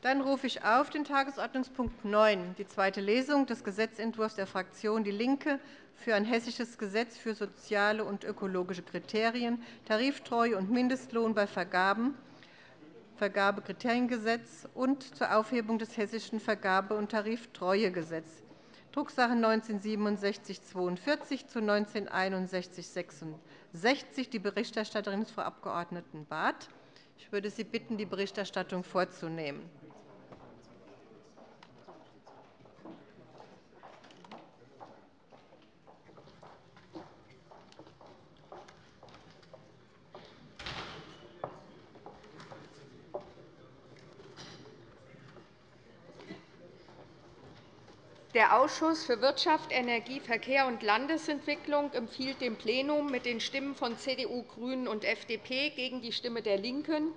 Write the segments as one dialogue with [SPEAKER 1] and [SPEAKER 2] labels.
[SPEAKER 1] Dann rufe ich auf den Tagesordnungspunkt 9, die zweite Lesung des Gesetzentwurfs der Fraktion DIE LINKE für ein hessisches Gesetz für soziale und ökologische Kriterien, Tariftreue und Mindestlohn bei Vergaben, Vergabekriteriengesetz und zur Aufhebung des Hessischen Vergabe- und Tariftreuegesetzes, Drucksache 19-6742 zu 19-6166. Die Berichterstatterin ist Frau Abg. Barth. Ich würde Sie bitten, die Berichterstattung vorzunehmen.
[SPEAKER 2] Der Ausschuss für Wirtschaft, Energie, Verkehr und Landesentwicklung empfiehlt dem Plenum mit den Stimmen von CDU, GRÜNEN und FDP gegen die Stimme der LINKEN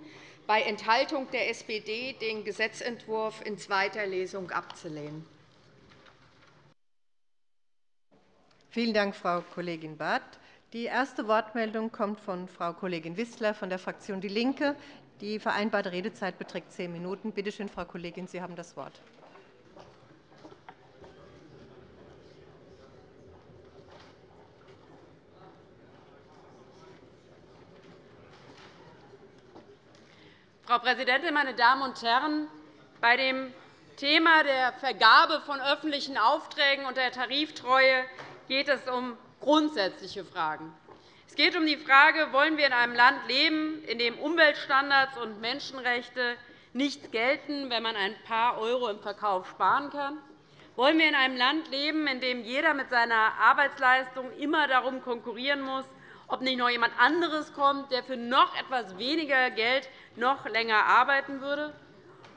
[SPEAKER 2] bei Enthaltung der SPD den Gesetzentwurf in zweiter Lesung abzulehnen.
[SPEAKER 1] Vielen Dank, Frau Kollegin Barth. Die erste Wortmeldung kommt von Frau Kollegin Wissler von der Fraktion DIE LINKE. Die vereinbarte Redezeit beträgt zehn Minuten. Bitte schön, Frau Kollegin, Sie haben das Wort.
[SPEAKER 3] Frau Präsidentin, meine Damen und Herren! Bei dem Thema der Vergabe von öffentlichen Aufträgen und der Tariftreue geht es um grundsätzliche Fragen. Es geht um die Frage, wollen wir in einem Land leben, in dem Umweltstandards und Menschenrechte nicht gelten, wenn man ein paar Euro im Verkauf sparen kann? Wollen wir in einem Land leben, in dem jeder mit seiner Arbeitsleistung immer darum konkurrieren muss, ob nicht noch jemand anderes kommt, der für noch etwas weniger Geld noch länger arbeiten würde?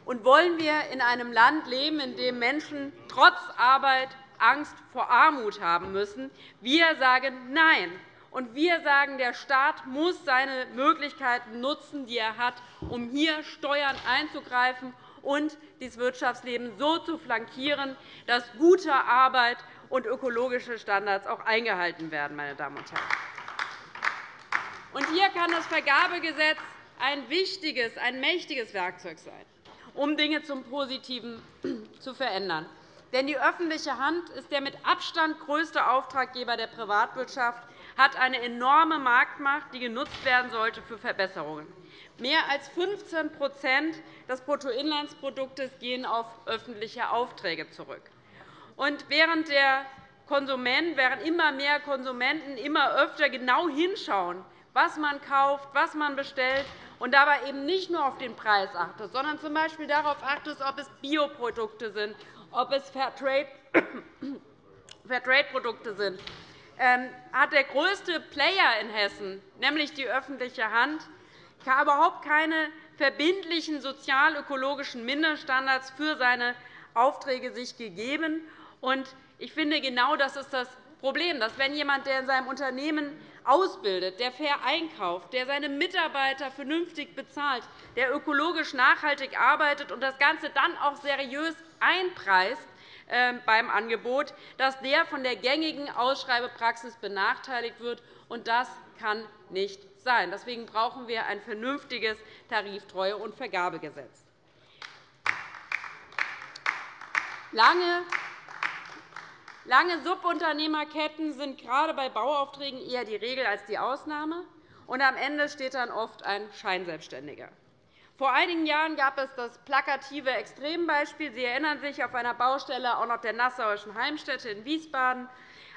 [SPEAKER 3] Und wollen wir in einem Land leben, in dem Menschen trotz Arbeit Angst vor Armut haben müssen? Wir sagen Nein. Und wir sagen, der Staat muss seine Möglichkeiten nutzen, die er hat, um hier Steuern einzugreifen und das Wirtschaftsleben so zu flankieren, dass gute Arbeit und ökologische Standards auch eingehalten werden. Meine Damen und Herren. Und hier kann das Vergabegesetz ein wichtiges, ein mächtiges Werkzeug sein, um Dinge zum Positiven zu verändern. Denn die öffentliche Hand ist der mit Abstand größte Auftraggeber der Privatwirtschaft, hat eine enorme Marktmacht, die genutzt werden sollte für Verbesserungen. Mehr als 15% des Bruttoinlandsproduktes gehen auf öffentliche Aufträge zurück. Und während der Konsument, während immer mehr Konsumenten immer öfter genau hinschauen, was man kauft, was man bestellt, und dabei eben nicht nur auf den Preis achtet, sondern z. B. darauf achtet, ob es Bioprodukte sind, ob es Fairtrade-Produkte sind, ähm, hat der größte Player in Hessen, nämlich die öffentliche Hand, überhaupt keine verbindlichen sozial-ökologischen Mindeststandards für seine Aufträge sich gegeben. Ich finde, genau das ist das Problem, dass wenn jemand, der in seinem Unternehmen ausbildet, der fair einkauft, der seine Mitarbeiter vernünftig bezahlt, der ökologisch nachhaltig arbeitet und das Ganze dann auch seriös einpreist ähm, beim Angebot, dass der von der gängigen Ausschreibepraxis benachteiligt wird. Und das kann nicht sein. Deswegen brauchen wir ein vernünftiges Tariftreue- und Vergabegesetz. Lange Lange Subunternehmerketten sind gerade bei Bauaufträgen eher die Regel als die Ausnahme. Und am Ende steht dann oft ein Scheinselbstständiger. Vor einigen Jahren gab es das plakative Extrembeispiel. Sie erinnern sich auf einer Baustelle auch noch der Nassauischen Heimstätte in Wiesbaden.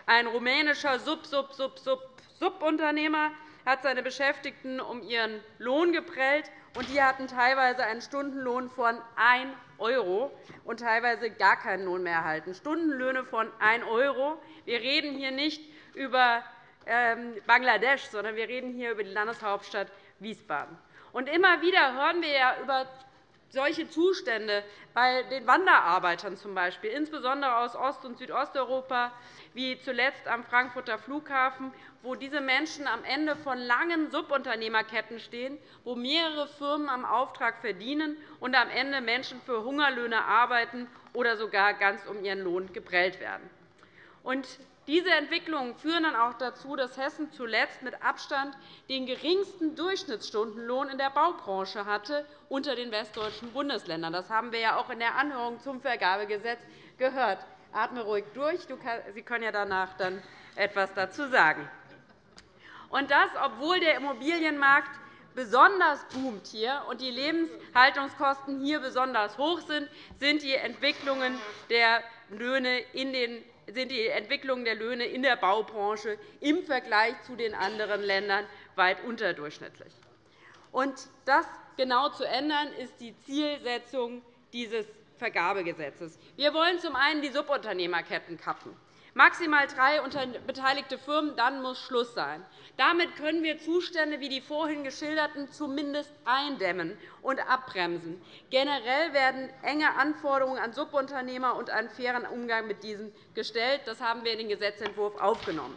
[SPEAKER 3] Ein rumänischer Sub-Sub-Sub-Subunternehmer hat seine Beschäftigten um ihren Lohn geprellt, und die hatten teilweise einen Stundenlohn von 1 € und teilweise gar keinen Lohn mehr erhalten. Stundenlöhne von 1 €. Wir reden hier nicht über ähm, Bangladesch, sondern wir reden hier über die Landeshauptstadt Wiesbaden. Und immer wieder hören wir ja über solche Zustände bei den Wanderarbeitern z. B., insbesondere aus Ost- und Südosteuropa, wie zuletzt am Frankfurter Flughafen, wo diese Menschen am Ende von langen Subunternehmerketten stehen, wo mehrere Firmen am Auftrag verdienen und am Ende Menschen für Hungerlöhne arbeiten oder sogar ganz um ihren Lohn geprellt werden. Diese Entwicklungen führen dann auch dazu, dass Hessen zuletzt mit Abstand den geringsten Durchschnittsstundenlohn in der Baubranche hatte unter den westdeutschen Bundesländern. Das haben wir ja auch in der Anhörung zum Vergabegesetz gehört. Atme ruhig durch. Sie können ja danach dann etwas dazu sagen. Und das, obwohl der Immobilienmarkt besonders boomt hier und die Lebenshaltungskosten hier besonders hoch sind, sind die Entwicklungen der Löhne in den sind die Entwicklungen der Löhne in der Baubranche im Vergleich zu den anderen Ländern weit unterdurchschnittlich. Das genau zu ändern, ist die Zielsetzung dieses Vergabegesetzes. Wir wollen zum einen die Subunternehmerketten kappen. Maximal drei beteiligte Firmen, dann muss Schluss sein. Damit können wir Zustände wie die vorhin geschilderten zumindest eindämmen und abbremsen. Generell werden enge Anforderungen an Subunternehmer und einen fairen Umgang mit diesen gestellt. Das haben wir in den Gesetzentwurf aufgenommen.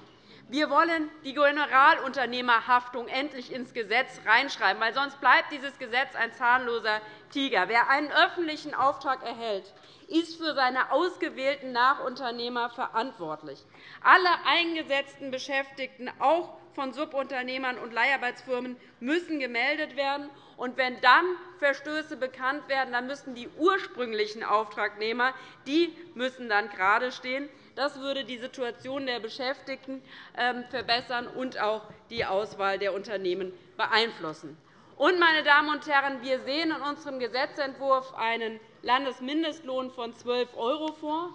[SPEAKER 3] Wir wollen die Generalunternehmerhaftung endlich ins Gesetz reinschreiben, weil sonst bleibt dieses Gesetz ein zahnloser Tiger. Wer einen öffentlichen Auftrag erhält, ist für seine ausgewählten Nachunternehmer verantwortlich. Alle eingesetzten Beschäftigten, auch von Subunternehmern und Leiharbeitsfirmen, müssen gemeldet werden. Und wenn dann Verstöße bekannt werden, dann müssen die ursprünglichen Auftragnehmer die müssen dann gerade stehen. Das würde die Situation der Beschäftigten ähm, verbessern und auch die Auswahl der Unternehmen beeinflussen. Und, meine Damen und Herren, wir sehen in unserem Gesetzentwurf einen Landesmindestlohn von 12 € vor.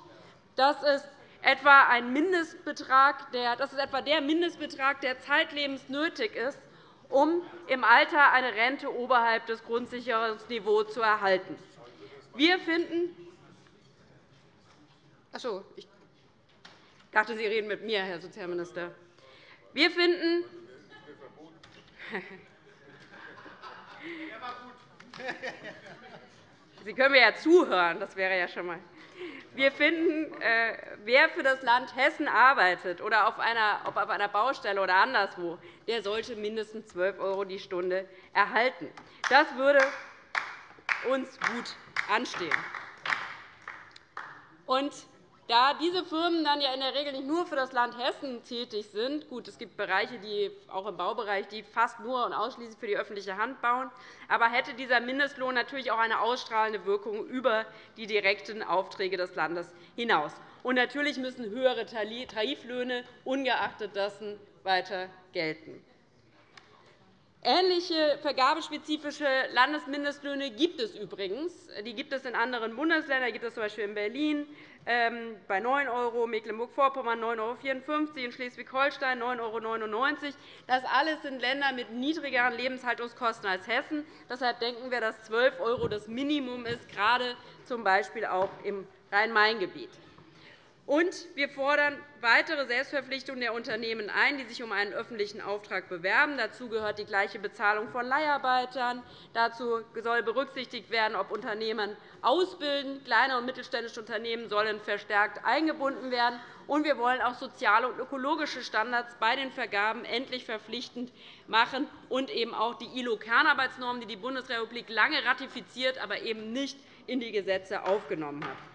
[SPEAKER 3] Das ist etwa, ein Mindestbetrag, der, das ist etwa der Mindestbetrag, der zeitlebens nötig ist, um im Alter eine Rente oberhalb des Grundsicherungsniveaus zu erhalten. Wir finden, Achso, ich dachte, Sie reden mit mir, Herr Sozialminister. Wir finden, Sie können mir ja zuhören, das wäre ja schon einmal. Wir finden, äh, wer für das Land Hessen arbeitet, oder auf einer, ob auf einer Baustelle oder anderswo, der sollte mindestens 12 € die Stunde erhalten. Das würde uns gut anstehen. Und da diese Firmen dann ja in der Regel nicht nur für das Land Hessen tätig sind, gut, es gibt Bereiche, die auch im Baubereich, die fast nur und ausschließlich für die öffentliche Hand bauen, aber hätte dieser Mindestlohn natürlich auch eine ausstrahlende Wirkung über die direkten Aufträge des Landes hinaus. Und natürlich müssen höhere Tariflöhne ungeachtet dessen weiter gelten. Ähnliche vergabespezifische Landesmindestlöhne gibt es übrigens. Die gibt es in anderen Bundesländern. Die gibt es z. B. in Berlin ähm, bei 9 €, Mecklenburg-Vorpommern 9,54 € in Schleswig-Holstein 9,99 €. Das alles sind Länder mit niedrigeren Lebenshaltungskosten als Hessen. Deshalb denken wir, dass 12 € das Minimum ist, gerade z. B. auch im Rhein-Main-Gebiet. Und wir fordern weitere Selbstverpflichtungen der Unternehmen ein, die sich um einen öffentlichen Auftrag bewerben. Dazu gehört die gleiche Bezahlung von Leiharbeitern. Dazu soll berücksichtigt werden, ob Unternehmen ausbilden. Kleine und mittelständische Unternehmen sollen verstärkt eingebunden werden. Und wir wollen auch soziale und ökologische Standards bei den Vergaben endlich verpflichtend machen und eben auch die ILO-Kernarbeitsnormen, die die Bundesrepublik lange ratifiziert, aber eben nicht in die Gesetze aufgenommen hat.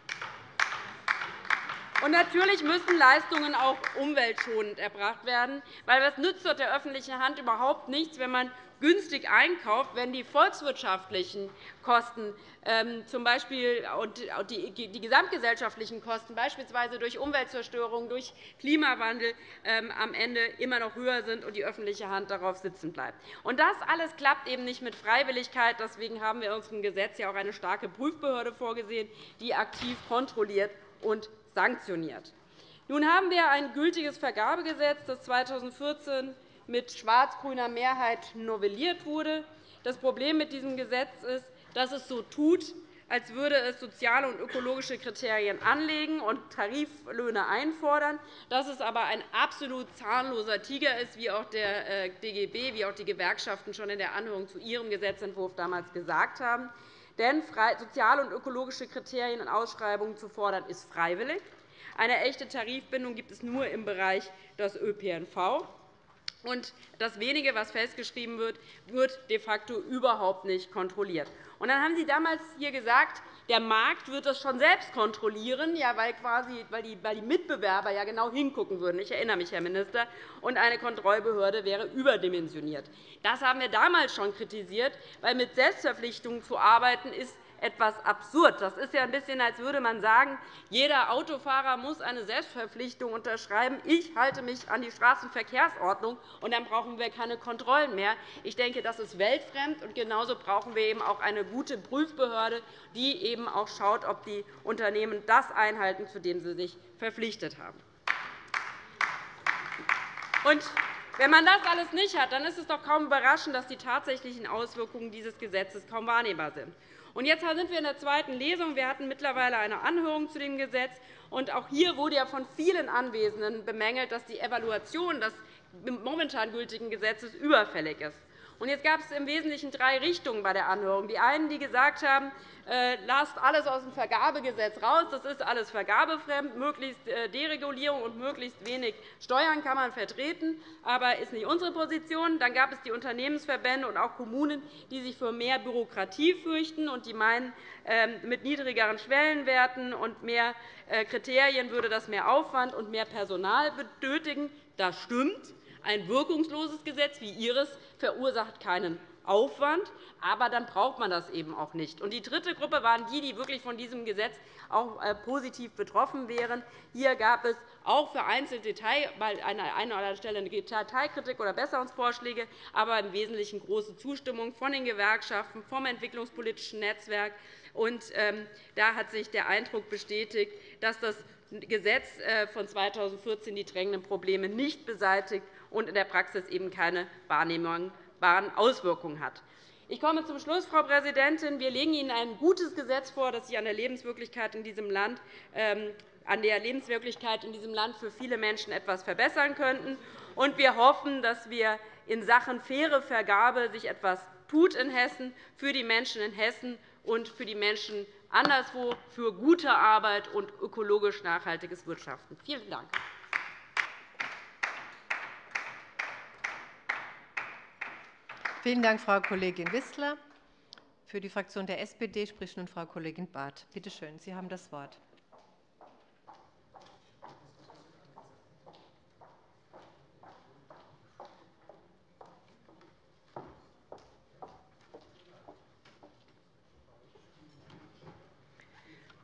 [SPEAKER 3] Und natürlich müssen Leistungen auch umweltschonend erbracht werden, weil es nützt dort der öffentlichen Hand überhaupt nichts, wenn man günstig einkauft, wenn die volkswirtschaftlichen Kosten ähm, zum Beispiel und die gesamtgesellschaftlichen Kosten, beispielsweise durch Umweltzerstörung, durch Klimawandel, ähm, am Ende immer noch höher sind und die öffentliche Hand darauf sitzen bleibt. Und das alles klappt eben nicht mit Freiwilligkeit. Deswegen haben wir in unserem Gesetz ja auch eine starke Prüfbehörde vorgesehen, die aktiv kontrolliert und sanktioniert. Nun haben wir ein gültiges Vergabegesetz, das 2014 mit schwarz-grüner Mehrheit novelliert wurde. Das Problem mit diesem Gesetz ist, dass es so tut, als würde es soziale und ökologische Kriterien anlegen und Tariflöhne einfordern, dass es aber ein absolut zahnloser Tiger ist, wie auch der äh, DGB, wie auch die Gewerkschaften schon in der Anhörung zu ihrem Gesetzentwurf damals gesagt haben. Denn soziale und ökologische Kriterien in Ausschreibungen zu fordern, ist freiwillig. Eine echte Tarifbindung gibt es nur im Bereich des ÖPNV. Und das wenige, was festgeschrieben wird, wird de facto überhaupt nicht kontrolliert. Und dann haben Sie damals hier gesagt, der Markt wird das schon selbst kontrollieren, ja, weil, quasi, weil, die, weil die Mitbewerber ja genau hingucken würden. Ich erinnere mich, Herr Minister. Und eine Kontrollbehörde wäre überdimensioniert. Das haben wir damals schon kritisiert, weil mit Selbstverpflichtungen zu arbeiten ist etwas absurd. Das ist ja ein bisschen, als würde man sagen, jeder Autofahrer muss eine Selbstverpflichtung unterschreiben. Ich halte mich an die Straßenverkehrsordnung, und dann brauchen wir keine Kontrollen mehr. Ich denke, das ist weltfremd. und Genauso brauchen wir eben auch eine gute Prüfbehörde, die eben auch schaut, ob die Unternehmen das einhalten, zu dem sie sich verpflichtet haben. Und wenn man das alles nicht hat, dann ist es doch kaum überraschend, dass die tatsächlichen Auswirkungen dieses Gesetzes kaum wahrnehmbar sind. Und jetzt sind wir in der zweiten Lesung. Wir hatten mittlerweile eine Anhörung zu dem Gesetz. Und auch hier wurde ja von vielen Anwesenden bemängelt, dass die Evaluation des momentan gültigen Gesetzes überfällig ist. Jetzt gab es im Wesentlichen drei Richtungen bei der Anhörung. Die einen, die gesagt haben, äh, lasst alles aus dem Vergabegesetz raus, das ist alles vergabefremd, möglichst äh, Deregulierung und möglichst wenig Steuern kann man vertreten, aber ist nicht unsere Position. Dann gab es die Unternehmensverbände und auch Kommunen, die sich für mehr Bürokratie fürchten und die meinen, ähm, mit niedrigeren Schwellenwerten und mehr äh, Kriterien würde das mehr Aufwand und mehr Personal benötigen. Das stimmt. Ein wirkungsloses Gesetz wie Ihres verursacht keinen Aufwand, aber dann braucht man das eben auch nicht. die dritte Gruppe waren die, die wirklich von diesem Gesetz auch äh, positiv betroffen wären. Hier gab es auch vereinzelt Detail, an einer oder anderen Stelle eine Detailkritik oder Besserungsvorschläge, aber im Wesentlichen große Zustimmung von den Gewerkschaften, vom entwicklungspolitischen Netzwerk. Und, ähm, da hat sich der Eindruck bestätigt, dass das Gesetz äh, von 2014 die drängenden Probleme nicht beseitigt und in der Praxis eben keine wahrnehmbaren Auswirkungen hat. Ich komme zum Schluss, Frau Präsidentin. Wir legen Ihnen ein gutes Gesetz vor, das sich an der Lebenswirklichkeit in diesem Land ähm, an der Lebenswirklichkeit in diesem Land für viele Menschen etwas verbessern könnten. Und wir hoffen, dass wir in Sachen faire Vergabe sich etwas tut in Hessen für die Menschen in Hessen und für die Menschen anderswo für gute Arbeit und ökologisch nachhaltiges Wirtschaften. Vielen Dank.
[SPEAKER 1] Vielen Dank, Frau Kollegin Wissler. Für die Fraktion der SPD spricht nun Frau Kollegin Barth. Bitte schön, Sie haben das Wort.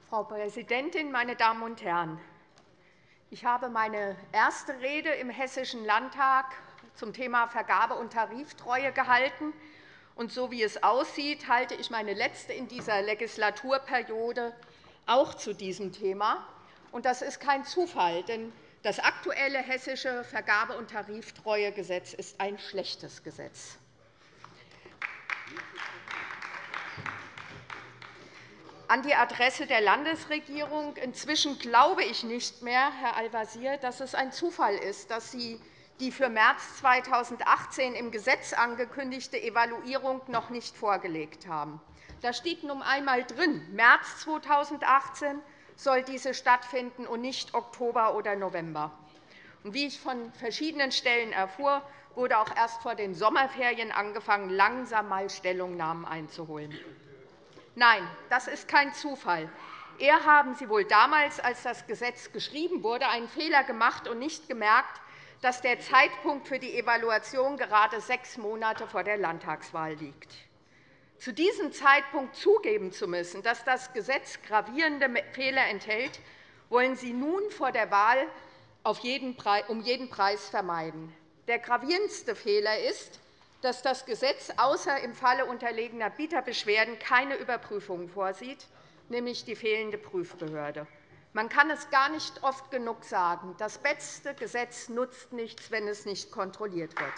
[SPEAKER 2] Frau Präsidentin, meine Damen und Herren! Ich habe meine erste Rede im Hessischen Landtag zum Thema Vergabe- und Tariftreue gehalten. Und so wie es aussieht, halte ich meine letzte in dieser Legislaturperiode auch zu diesem Thema. Und das ist kein Zufall, denn das aktuelle hessische Vergabe- und Tariftreuegesetz ist ein schlechtes Gesetz. An die Adresse der Landesregierung. Inzwischen glaube ich nicht mehr, Herr Al-Wazir, dass es ein Zufall ist, dass Sie die für März 2018 im Gesetz angekündigte Evaluierung noch nicht vorgelegt haben. Da steht nun einmal drin, März 2018 soll diese stattfinden und nicht Oktober oder November. Wie ich von verschiedenen Stellen erfuhr, wurde auch erst vor den Sommerferien angefangen, langsam mal Stellungnahmen einzuholen. Nein, das ist kein Zufall. Eher haben Sie wohl damals, als das Gesetz geschrieben wurde, einen Fehler gemacht und nicht gemerkt, dass der Zeitpunkt für die Evaluation gerade sechs Monate vor der Landtagswahl liegt. Zu diesem Zeitpunkt zugeben zu müssen, dass das Gesetz gravierende Fehler enthält, wollen Sie nun vor der Wahl um jeden Preis vermeiden. Der gravierendste Fehler ist, dass das Gesetz außer im Falle unterlegener Bieterbeschwerden keine Überprüfung vorsieht, nämlich die fehlende Prüfbehörde. Man kann es gar nicht oft genug sagen. Das beste Gesetz nutzt nichts, wenn es nicht kontrolliert wird.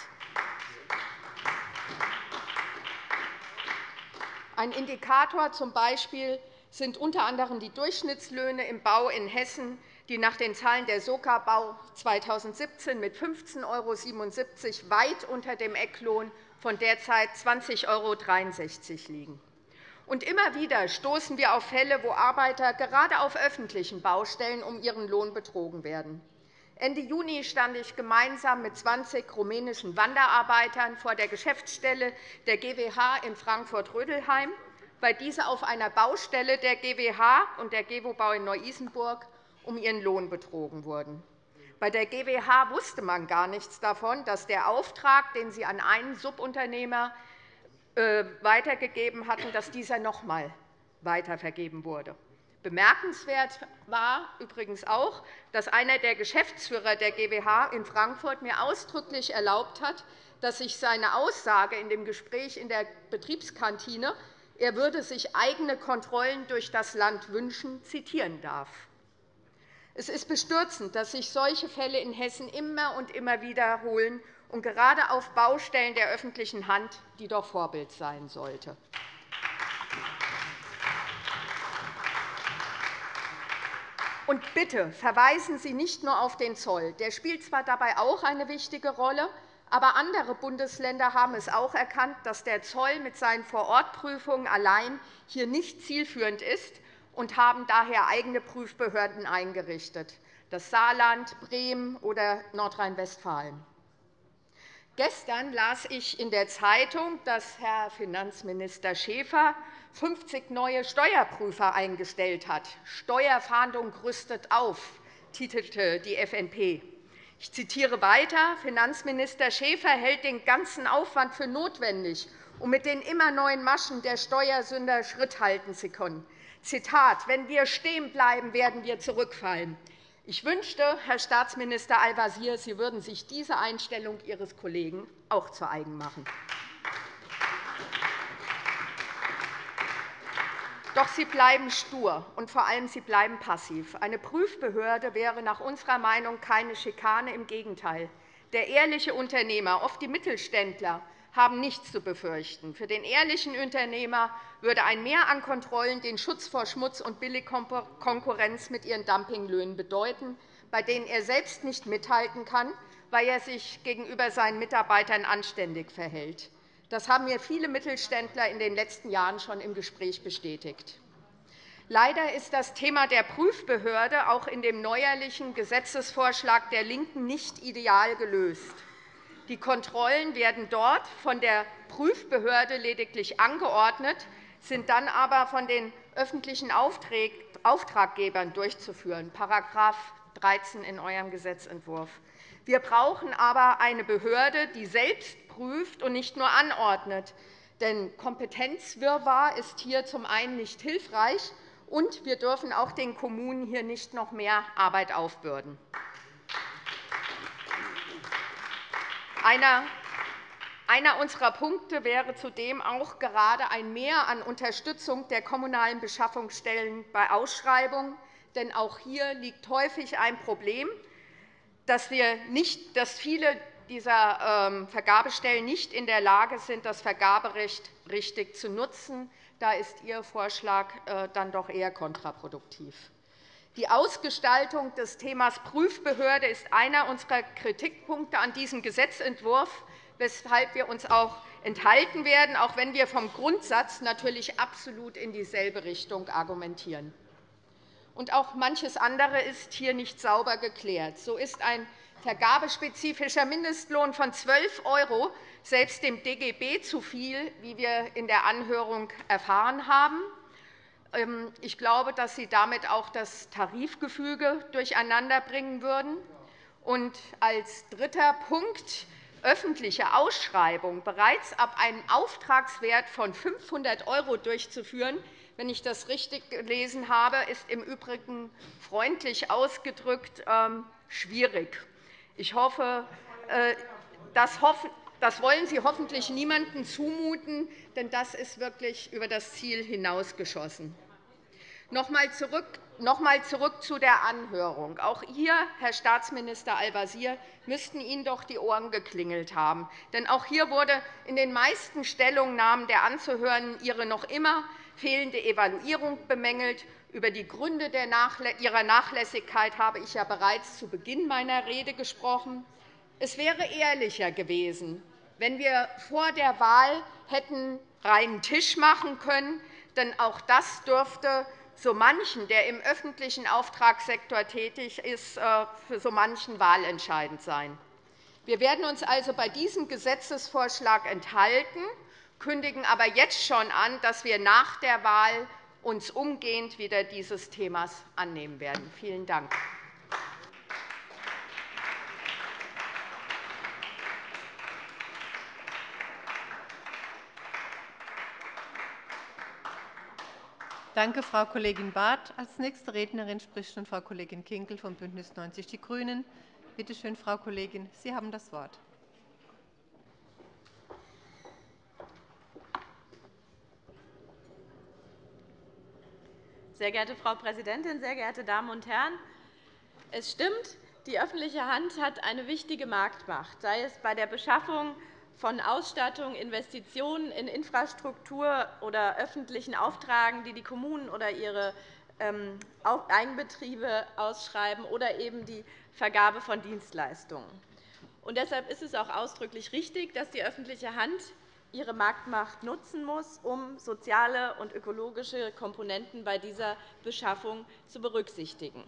[SPEAKER 2] Ein Indikator zum Beispiel sind unter anderem die Durchschnittslöhne im Bau in Hessen, die nach den Zahlen der SOKA Bau 2017 mit 15,77 € weit unter dem Ecklohn von derzeit 20,63 € liegen. Und immer wieder stoßen wir auf Fälle, wo Arbeiter gerade auf öffentlichen Baustellen um ihren Lohn betrogen werden. Ende Juni stand ich gemeinsam mit 20 rumänischen Wanderarbeitern vor der Geschäftsstelle der GWH in Frankfurt-Rödelheim. weil diese auf einer Baustelle der GWH und der GEWO-Bau in Neu-Isenburg um ihren Lohn betrogen wurden. Bei der GWH wusste man gar nichts davon, dass der Auftrag, den sie an einen Subunternehmer weitergegeben hatten, dass dieser noch einmal weitervergeben wurde. Bemerkenswert war übrigens auch, dass einer der Geschäftsführer der GWH in Frankfurt mir ausdrücklich erlaubt hat, dass sich seine Aussage in dem Gespräch in der Betriebskantine, er würde sich eigene Kontrollen durch das Land wünschen, zitieren darf. Es ist bestürzend, dass sich solche Fälle in Hessen immer und immer wiederholen, und gerade auf Baustellen der öffentlichen Hand, die doch Vorbild sein sollte. Und bitte verweisen Sie nicht nur auf den Zoll. Der spielt zwar dabei auch eine wichtige Rolle, aber andere Bundesländer haben es auch erkannt, dass der Zoll mit seinen Vorortprüfungen allein hier nicht zielführend ist und haben daher eigene Prüfbehörden eingerichtet, das Saarland, Bremen oder Nordrhein-Westfalen. Gestern las ich in der Zeitung, dass Herr Finanzminister Schäfer 50 neue Steuerprüfer eingestellt hat. Steuerfahndung rüstet auf, titelte die FNP. Ich zitiere weiter. Finanzminister Schäfer hält den ganzen Aufwand für notwendig, um mit den immer neuen Maschen der Steuersünder Schritt halten zu können. Zitat, wenn wir stehen bleiben, werden wir zurückfallen. Ich wünschte, Herr Staatsminister Al-Wazir, Sie würden sich diese Einstellung Ihres Kollegen auch zu eigen machen. Doch Sie bleiben stur, und vor allem Sie bleiben passiv. Eine Prüfbehörde wäre nach unserer Meinung keine Schikane. Im Gegenteil. Der ehrliche Unternehmer, oft die Mittelständler, haben nichts zu befürchten. Für den ehrlichen Unternehmer würde ein Mehr an Kontrollen den Schutz vor Schmutz und Billigkonkurrenz mit ihren Dumpinglöhnen bedeuten, bei denen er selbst nicht mithalten kann, weil er sich gegenüber seinen Mitarbeitern anständig verhält. Das haben mir viele Mittelständler in den letzten Jahren schon im Gespräch bestätigt. Leider ist das Thema der Prüfbehörde auch in dem neuerlichen Gesetzesvorschlag der LINKEN nicht ideal gelöst. Die Kontrollen werden dort von der Prüfbehörde lediglich angeordnet, sind dann aber von den öffentlichen Auftraggebern durchzuführen, § 13 in eurem Gesetzentwurf. Wir brauchen aber eine Behörde, die selbst prüft und nicht nur anordnet. Denn Kompetenzwirrwarr ist hier zum einen nicht hilfreich, und wir dürfen auch den Kommunen hier nicht noch mehr Arbeit aufbürden. Einer einer unserer Punkte wäre zudem auch gerade ein Mehr an Unterstützung der kommunalen Beschaffungsstellen bei Ausschreibungen. Denn auch hier liegt häufig ein Problem, dass, wir nicht, dass viele dieser ähm, Vergabestellen nicht in der Lage sind, das Vergaberecht richtig zu nutzen. Da ist Ihr Vorschlag äh, dann doch eher kontraproduktiv. Die Ausgestaltung des Themas Prüfbehörde ist einer unserer Kritikpunkte an diesem Gesetzentwurf weshalb wir uns auch enthalten werden, auch wenn wir vom Grundsatz natürlich absolut in dieselbe Richtung argumentieren. Und auch manches andere ist hier nicht sauber geklärt. So ist ein vergabespezifischer Mindestlohn von 12 € selbst dem DGB zu viel, wie wir in der Anhörung erfahren haben. Ähm, ich glaube, dass Sie damit auch das Tarifgefüge durcheinanderbringen würden. Und als dritter Punkt öffentliche Ausschreibung bereits ab einem Auftragswert von 500 € durchzuführen, wenn ich das richtig gelesen habe, ist im Übrigen freundlich ausgedrückt ähm, schwierig. Ich hoffe, äh, das wollen Sie hoffentlich niemandem zumuten, denn das ist wirklich über das Ziel hinausgeschossen. Noch einmal zurück zu der Anhörung. Auch hier, Herr Staatsminister Al-Wazir, müssten Ihnen doch die Ohren geklingelt haben. Denn auch hier wurde in den meisten Stellungnahmen der Anzuhörenden Ihre noch immer fehlende Evaluierung bemängelt. Über die Gründe Ihrer Nachlässigkeit habe ich ja bereits zu Beginn meiner Rede gesprochen. Es wäre ehrlicher gewesen, wenn wir vor der Wahl hätten reinen Tisch machen können. Denn auch das dürfte so manchen, der im öffentlichen Auftragssektor tätig ist, äh, für so manchen wahlentscheidend sein. Wir werden uns also bei diesem Gesetzesvorschlag enthalten. kündigen aber jetzt schon an, dass wir nach der Wahl uns umgehend wieder dieses Themas annehmen werden. Vielen Dank.
[SPEAKER 1] Danke, Frau Kollegin Barth. Als nächste Rednerin spricht nun Frau Kollegin Kinkel von BÜNDNIS 90 die GRÜNEN. Bitte schön, Frau Kollegin, Sie haben das Wort.
[SPEAKER 4] Sehr geehrte Frau Präsidentin, sehr geehrte Damen und Herren! Es stimmt, die öffentliche Hand hat eine wichtige Marktmacht, sei es bei der Beschaffung von Ausstattung, Investitionen in Infrastruktur oder öffentlichen Auftragen, die die Kommunen oder ihre ähm, Eigenbetriebe ausschreiben, oder eben die Vergabe von Dienstleistungen. Und deshalb ist es auch ausdrücklich richtig, dass die öffentliche Hand ihre Marktmacht nutzen muss, um soziale und ökologische Komponenten bei dieser Beschaffung zu berücksichtigen.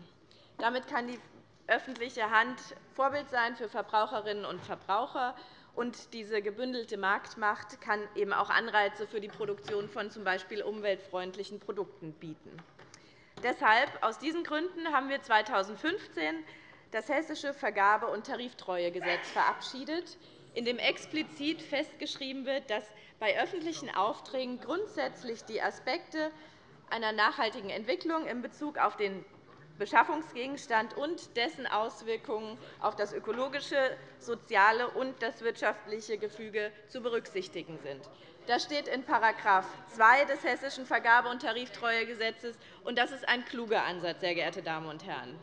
[SPEAKER 4] Damit kann die öffentliche Hand Vorbild sein für Verbraucherinnen und Verbraucher und diese gebündelte Marktmacht kann eben auch Anreize für die Produktion von z.B. umweltfreundlichen Produkten bieten. Deshalb, aus diesen Gründen haben wir 2015 das Hessische Vergabe- und Tariftreuegesetz verabschiedet, in dem explizit festgeschrieben wird, dass bei öffentlichen Aufträgen grundsätzlich die Aspekte einer nachhaltigen Entwicklung in Bezug auf den Beschaffungsgegenstand und dessen Auswirkungen auf das ökologische, soziale und das wirtschaftliche Gefüge zu berücksichtigen sind. Das steht in § 2 des Hessischen Vergabe- und Tariftreuegesetzes, und das ist ein kluger Ansatz, sehr geehrte Damen und Herren.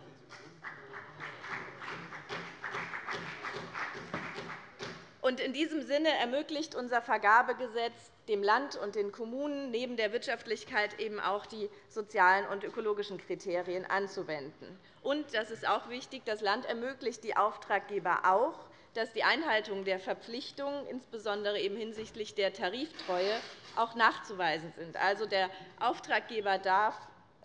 [SPEAKER 4] In diesem Sinne ermöglicht unser Vergabegesetz dem Land und den Kommunen neben der Wirtschaftlichkeit eben auch die sozialen und ökologischen Kriterien anzuwenden. Und, das ist auch wichtig, das Land ermöglicht die Auftraggeber auch, dass die Einhaltung der Verpflichtungen, insbesondere eben hinsichtlich der Tariftreue, auch nachzuweisen sind. Also, der Auftraggeber darf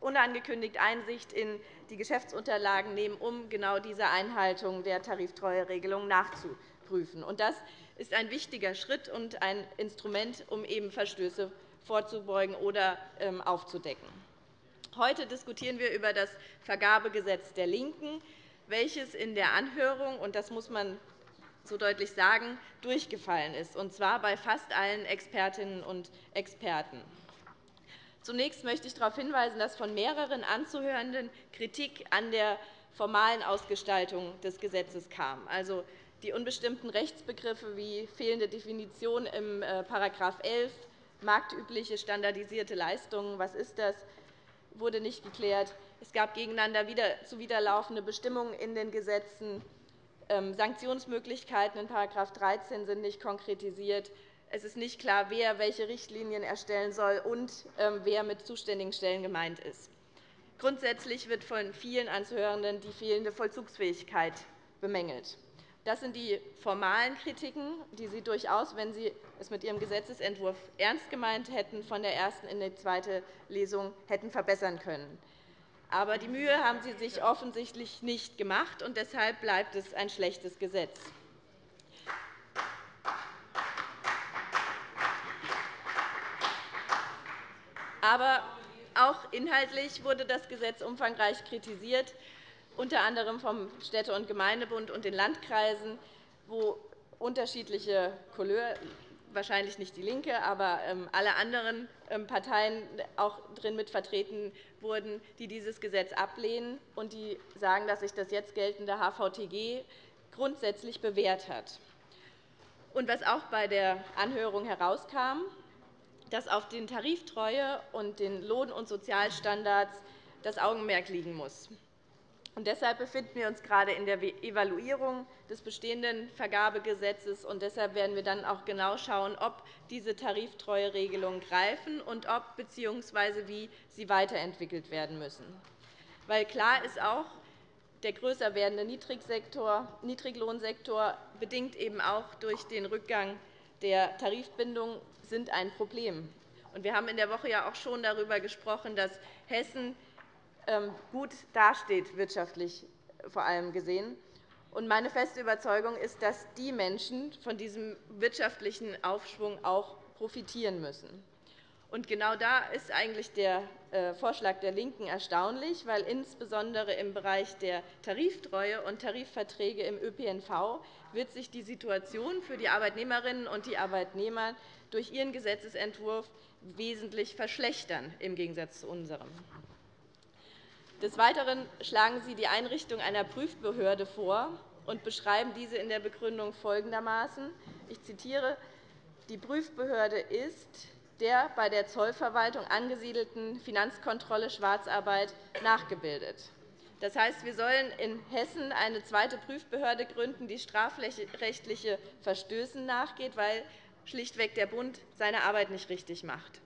[SPEAKER 4] unangekündigt Einsicht in die Geschäftsunterlagen nehmen, um genau diese Einhaltung der Tariftreueregelung nachzuprüfen. Das ist ein wichtiger Schritt und ein Instrument, um eben Verstöße vorzubeugen oder ähm, aufzudecken. Heute diskutieren wir über das Vergabegesetz der LINKEN, welches in der Anhörung, und das muss man so deutlich sagen, durchgefallen ist, und zwar bei fast allen Expertinnen und Experten. Zunächst möchte ich darauf hinweisen, dass von mehreren Anzuhörenden Kritik an der formalen Ausgestaltung des Gesetzes kam. Also, die unbestimmten Rechtsbegriffe wie fehlende Definition im § äh, 11, marktübliche standardisierte Leistungen, was ist das, wurde nicht geklärt. Es gab gegeneinander zuwiderlaufende Bestimmungen in den Gesetzen. Ähm, Sanktionsmöglichkeiten in § 13 sind nicht konkretisiert. Es ist nicht klar, wer welche Richtlinien erstellen soll und ähm, wer mit zuständigen Stellen gemeint ist. Grundsätzlich wird von vielen Anzuhörenden die fehlende Vollzugsfähigkeit bemängelt. Das sind die formalen Kritiken, die Sie durchaus, wenn Sie es mit Ihrem Gesetzentwurf ernst gemeint hätten, von der ersten in die zweite Lesung hätten verbessern können. Aber die Mühe haben Sie sich offensichtlich nicht gemacht, und deshalb bleibt es ein schlechtes Gesetz. Aber auch inhaltlich wurde das Gesetz umfangreich kritisiert unter anderem vom Städte- und Gemeindebund und den Landkreisen, wo unterschiedliche Couleur, wahrscheinlich nicht DIE LINKE, aber ähm, alle anderen ähm, Parteien auch drin mit vertreten wurden, die dieses Gesetz ablehnen und die sagen, dass sich das jetzt geltende HVTG grundsätzlich bewährt hat. Und was auch bei der Anhörung herauskam, dass auf den Tariftreue und den Lohn- und Sozialstandards das Augenmerk liegen muss. Und deshalb befinden wir uns gerade in der Evaluierung des bestehenden Vergabegesetzes. Und deshalb werden wir dann auch genau schauen, ob diese Tariftreueregelungen greifen und ob bzw. wie sie weiterentwickelt werden müssen. Weil klar ist auch, der größer werdende Niedriglohnsektor bedingt eben auch durch den Rückgang der Tarifbindung sind ein Problem. Wir haben in der Woche ja auch schon darüber gesprochen, dass Hessen gut dasteht, wirtschaftlich vor allem gesehen. Meine feste Überzeugung ist, dass die Menschen von diesem wirtschaftlichen Aufschwung auch profitieren müssen. Genau da ist eigentlich der äh, Vorschlag der LINKEN erstaunlich, weil insbesondere im Bereich der Tariftreue und Tarifverträge im ÖPNV wird sich die Situation für die Arbeitnehmerinnen und die Arbeitnehmer durch Ihren Gesetzentwurf wesentlich verschlechtern, im Gegensatz zu unserem. Des Weiteren schlagen Sie die Einrichtung einer Prüfbehörde vor und beschreiben diese in der Begründung folgendermaßen. Ich zitiere. Die Prüfbehörde ist der bei der Zollverwaltung angesiedelten Finanzkontrolle Schwarzarbeit nachgebildet. Das heißt, wir sollen in Hessen eine zweite Prüfbehörde gründen, die strafrechtliche Verstößen nachgeht, weil schlichtweg der Bund seine Arbeit nicht richtig macht.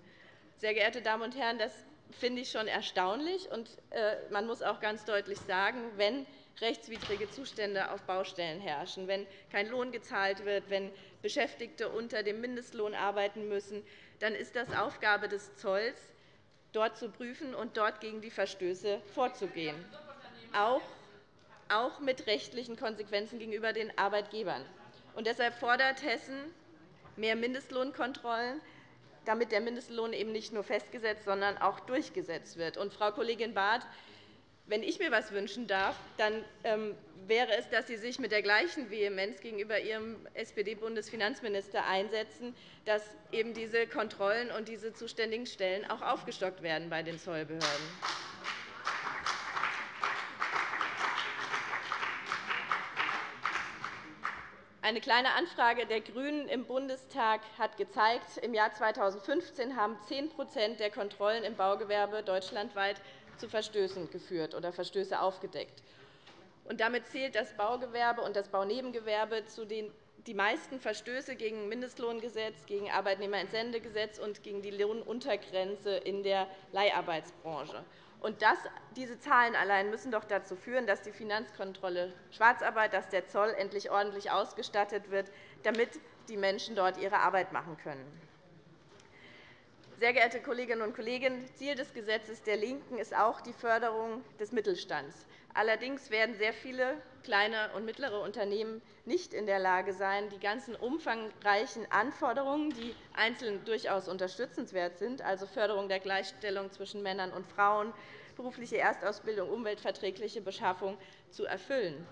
[SPEAKER 4] Sehr geehrte Damen und Herren, das finde ich schon erstaunlich. Und äh, man muss auch ganz deutlich sagen, wenn rechtswidrige Zustände auf Baustellen herrschen, wenn kein Lohn gezahlt wird, wenn Beschäftigte unter dem Mindestlohn arbeiten müssen, dann ist das Aufgabe des Zolls, dort zu prüfen und dort gegen die Verstöße vorzugehen, auch mit rechtlichen Konsequenzen gegenüber den Arbeitgebern. Deshalb fordert Hessen mehr Mindestlohnkontrollen, damit der Mindestlohn eben nicht nur festgesetzt, sondern auch durchgesetzt wird. Und, Frau Kollegin Barth, wenn ich mir etwas wünschen darf, dann ähm, wäre es, dass Sie sich mit der gleichen Vehemenz gegenüber Ihrem SPD-Bundesfinanzminister einsetzen, dass eben diese Kontrollen und diese zuständigen Stellen auch aufgestockt werden bei den Zollbehörden. Eine kleine Anfrage der GRÜNEN im Bundestag hat gezeigt, im Jahr 2015 haben 10% der Kontrollen im Baugewerbe deutschlandweit zu Verstößen geführt oder Verstöße aufgedeckt. Damit zählt das Baugewerbe und das Baunebengewerbe zu den die meisten Verstöße gegen das Mindestlohngesetz, gegen das Arbeitnehmerentsendegesetz und gegen die Lohnuntergrenze in der Leiharbeitsbranche. Und das, diese Zahlen allein müssen doch dazu führen, dass die Finanzkontrolle Schwarzarbeit, dass der Zoll endlich ordentlich ausgestattet wird, damit die Menschen dort ihre Arbeit machen können. Sehr geehrte Kolleginnen und Kollegen, Ziel des Gesetzes der LINKEN ist auch die Förderung des Mittelstands. Allerdings werden sehr viele kleine und mittlere Unternehmen nicht in der Lage sein, die ganzen umfangreichen Anforderungen, die einzeln durchaus unterstützenswert sind, also Förderung der Gleichstellung zwischen Männern und Frauen, berufliche Erstausbildung, umweltverträgliche Beschaffung, zu erfüllen.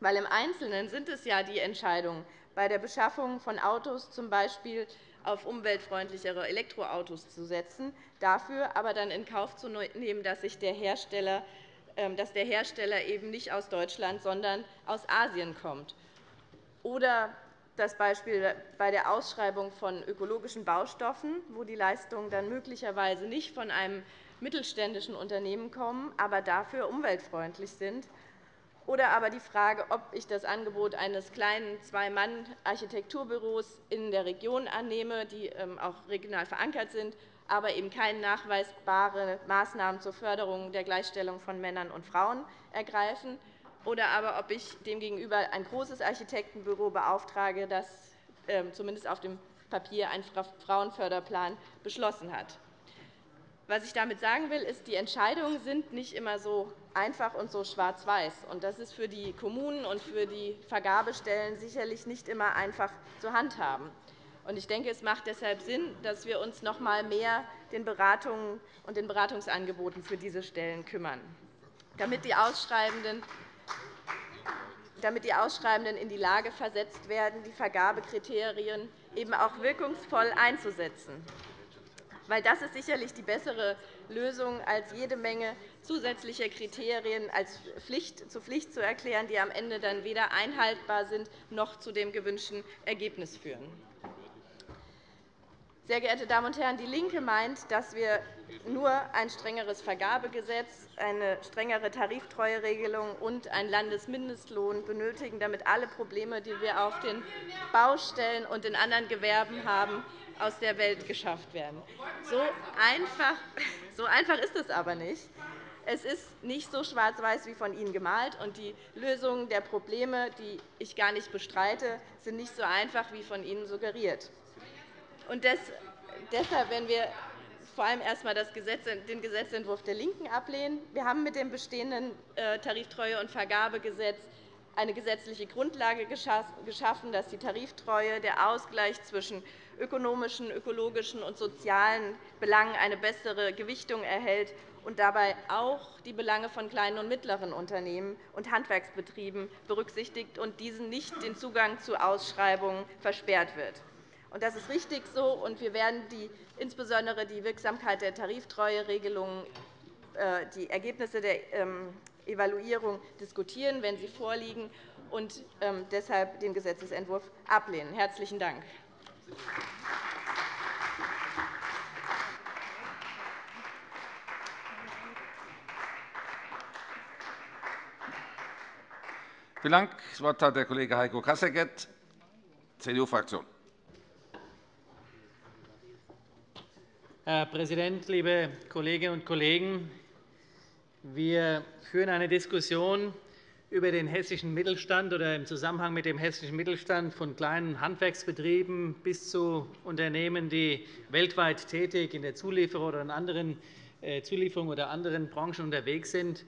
[SPEAKER 4] Weil Im Einzelnen sind es ja die Entscheidungen bei der Beschaffung von Autos, z. B auf umweltfreundlichere Elektroautos zu setzen, dafür aber dann in Kauf zu nehmen, dass, sich der, Hersteller, ähm, dass der Hersteller eben nicht aus Deutschland, sondern aus Asien kommt. Oder das Beispiel bei der Ausschreibung von ökologischen Baustoffen, wo die Leistungen dann möglicherweise nicht von einem mittelständischen Unternehmen kommen, aber dafür umweltfreundlich sind oder aber die Frage, ob ich das Angebot eines kleinen Zwei-Mann-Architekturbüros in der Region annehme, die ähm, auch regional verankert sind, aber eben keine nachweisbare Maßnahmen zur Förderung der Gleichstellung von Männern und Frauen ergreifen, oder aber ob ich demgegenüber ein großes Architektenbüro beauftrage, das ähm, zumindest auf dem Papier einen Frauenförderplan beschlossen hat. Was ich damit sagen will, ist, die Entscheidungen sind nicht immer so einfach und so schwarz-weiß. Das ist für die Kommunen und für die Vergabestellen sicherlich nicht immer einfach zu handhaben. Ich denke, es macht deshalb Sinn, dass wir uns noch einmal mehr den Beratungen und den Beratungsangeboten für diese Stellen kümmern, damit die Ausschreibenden damit die Ausschreibenden in die Lage versetzt werden, die Vergabekriterien eben auch wirkungsvoll einzusetzen das ist sicherlich die bessere Lösung, als jede Menge zusätzlicher Kriterien als Pflicht, zur Pflicht zu erklären, die am Ende dann weder einhaltbar sind noch zu dem gewünschten Ergebnis führen. Sehr geehrte Damen und Herren, DIE LINKE meint, dass wir nur ein strengeres Vergabegesetz, eine strengere Tariftreueregelung und einen Landesmindestlohn benötigen, damit alle Probleme, die wir auf den Baustellen und in anderen Gewerben haben, aus der Welt geschafft werden. So einfach, so einfach ist es aber nicht. Es ist nicht so schwarz-weiß wie von Ihnen gemalt, und die Lösungen der Probleme, die ich gar nicht bestreite, sind nicht so einfach wie von Ihnen suggeriert. Und deshalb werden wir vor allem erst einmal den Gesetzentwurf der LINKEN ablehnen. Wir haben mit dem bestehenden äh, Tariftreue- und Vergabegesetz eine gesetzliche Grundlage geschaffen, dass die Tariftreue, der Ausgleich zwischen ökonomischen, ökologischen und sozialen Belangen eine bessere Gewichtung erhält und dabei auch die Belange von kleinen und mittleren Unternehmen und Handwerksbetrieben berücksichtigt und diesen nicht den Zugang zu Ausschreibungen versperrt wird. Das ist richtig so, und wir werden die, insbesondere die Wirksamkeit der Tariftreueregelungen, äh, die Ergebnisse der ähm, Evaluierung diskutieren, wenn sie vorliegen, und ähm, deshalb den Gesetzentwurf ablehnen. – Herzlichen Dank.
[SPEAKER 5] Vielen Dank. Das Wort hat der Kollege Heiko Kasseckert, CDU-Fraktion.
[SPEAKER 6] Herr Präsident, liebe Kolleginnen und Kollegen! Wir führen eine Diskussion über den hessischen Mittelstand oder im Zusammenhang mit dem hessischen Mittelstand von kleinen Handwerksbetrieben bis zu Unternehmen, die weltweit tätig in der Zulieferung oder in anderen äh, Zulieferungen oder anderen Branchen unterwegs sind.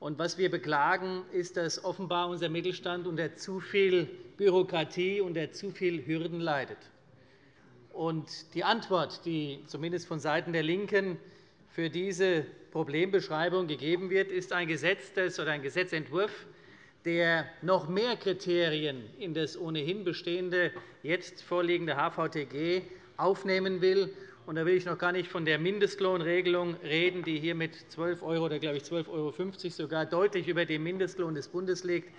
[SPEAKER 6] Was wir beklagen, ist, dass offenbar unser Mittelstand unter zu viel Bürokratie, unter zu viel Hürden leidet. Die Antwort, die zumindest vonseiten der LINKEN für diese Problembeschreibung gegeben wird, ist ein, ein Gesetzentwurf, der noch mehr Kriterien in das ohnehin bestehende, jetzt vorliegende HVTG aufnehmen will da will ich noch gar nicht von der Mindestlohnregelung reden, die hier mit 12 € oder glaube ich 12,50 € sogar deutlich über dem Mindestlohn des Bundes liegt.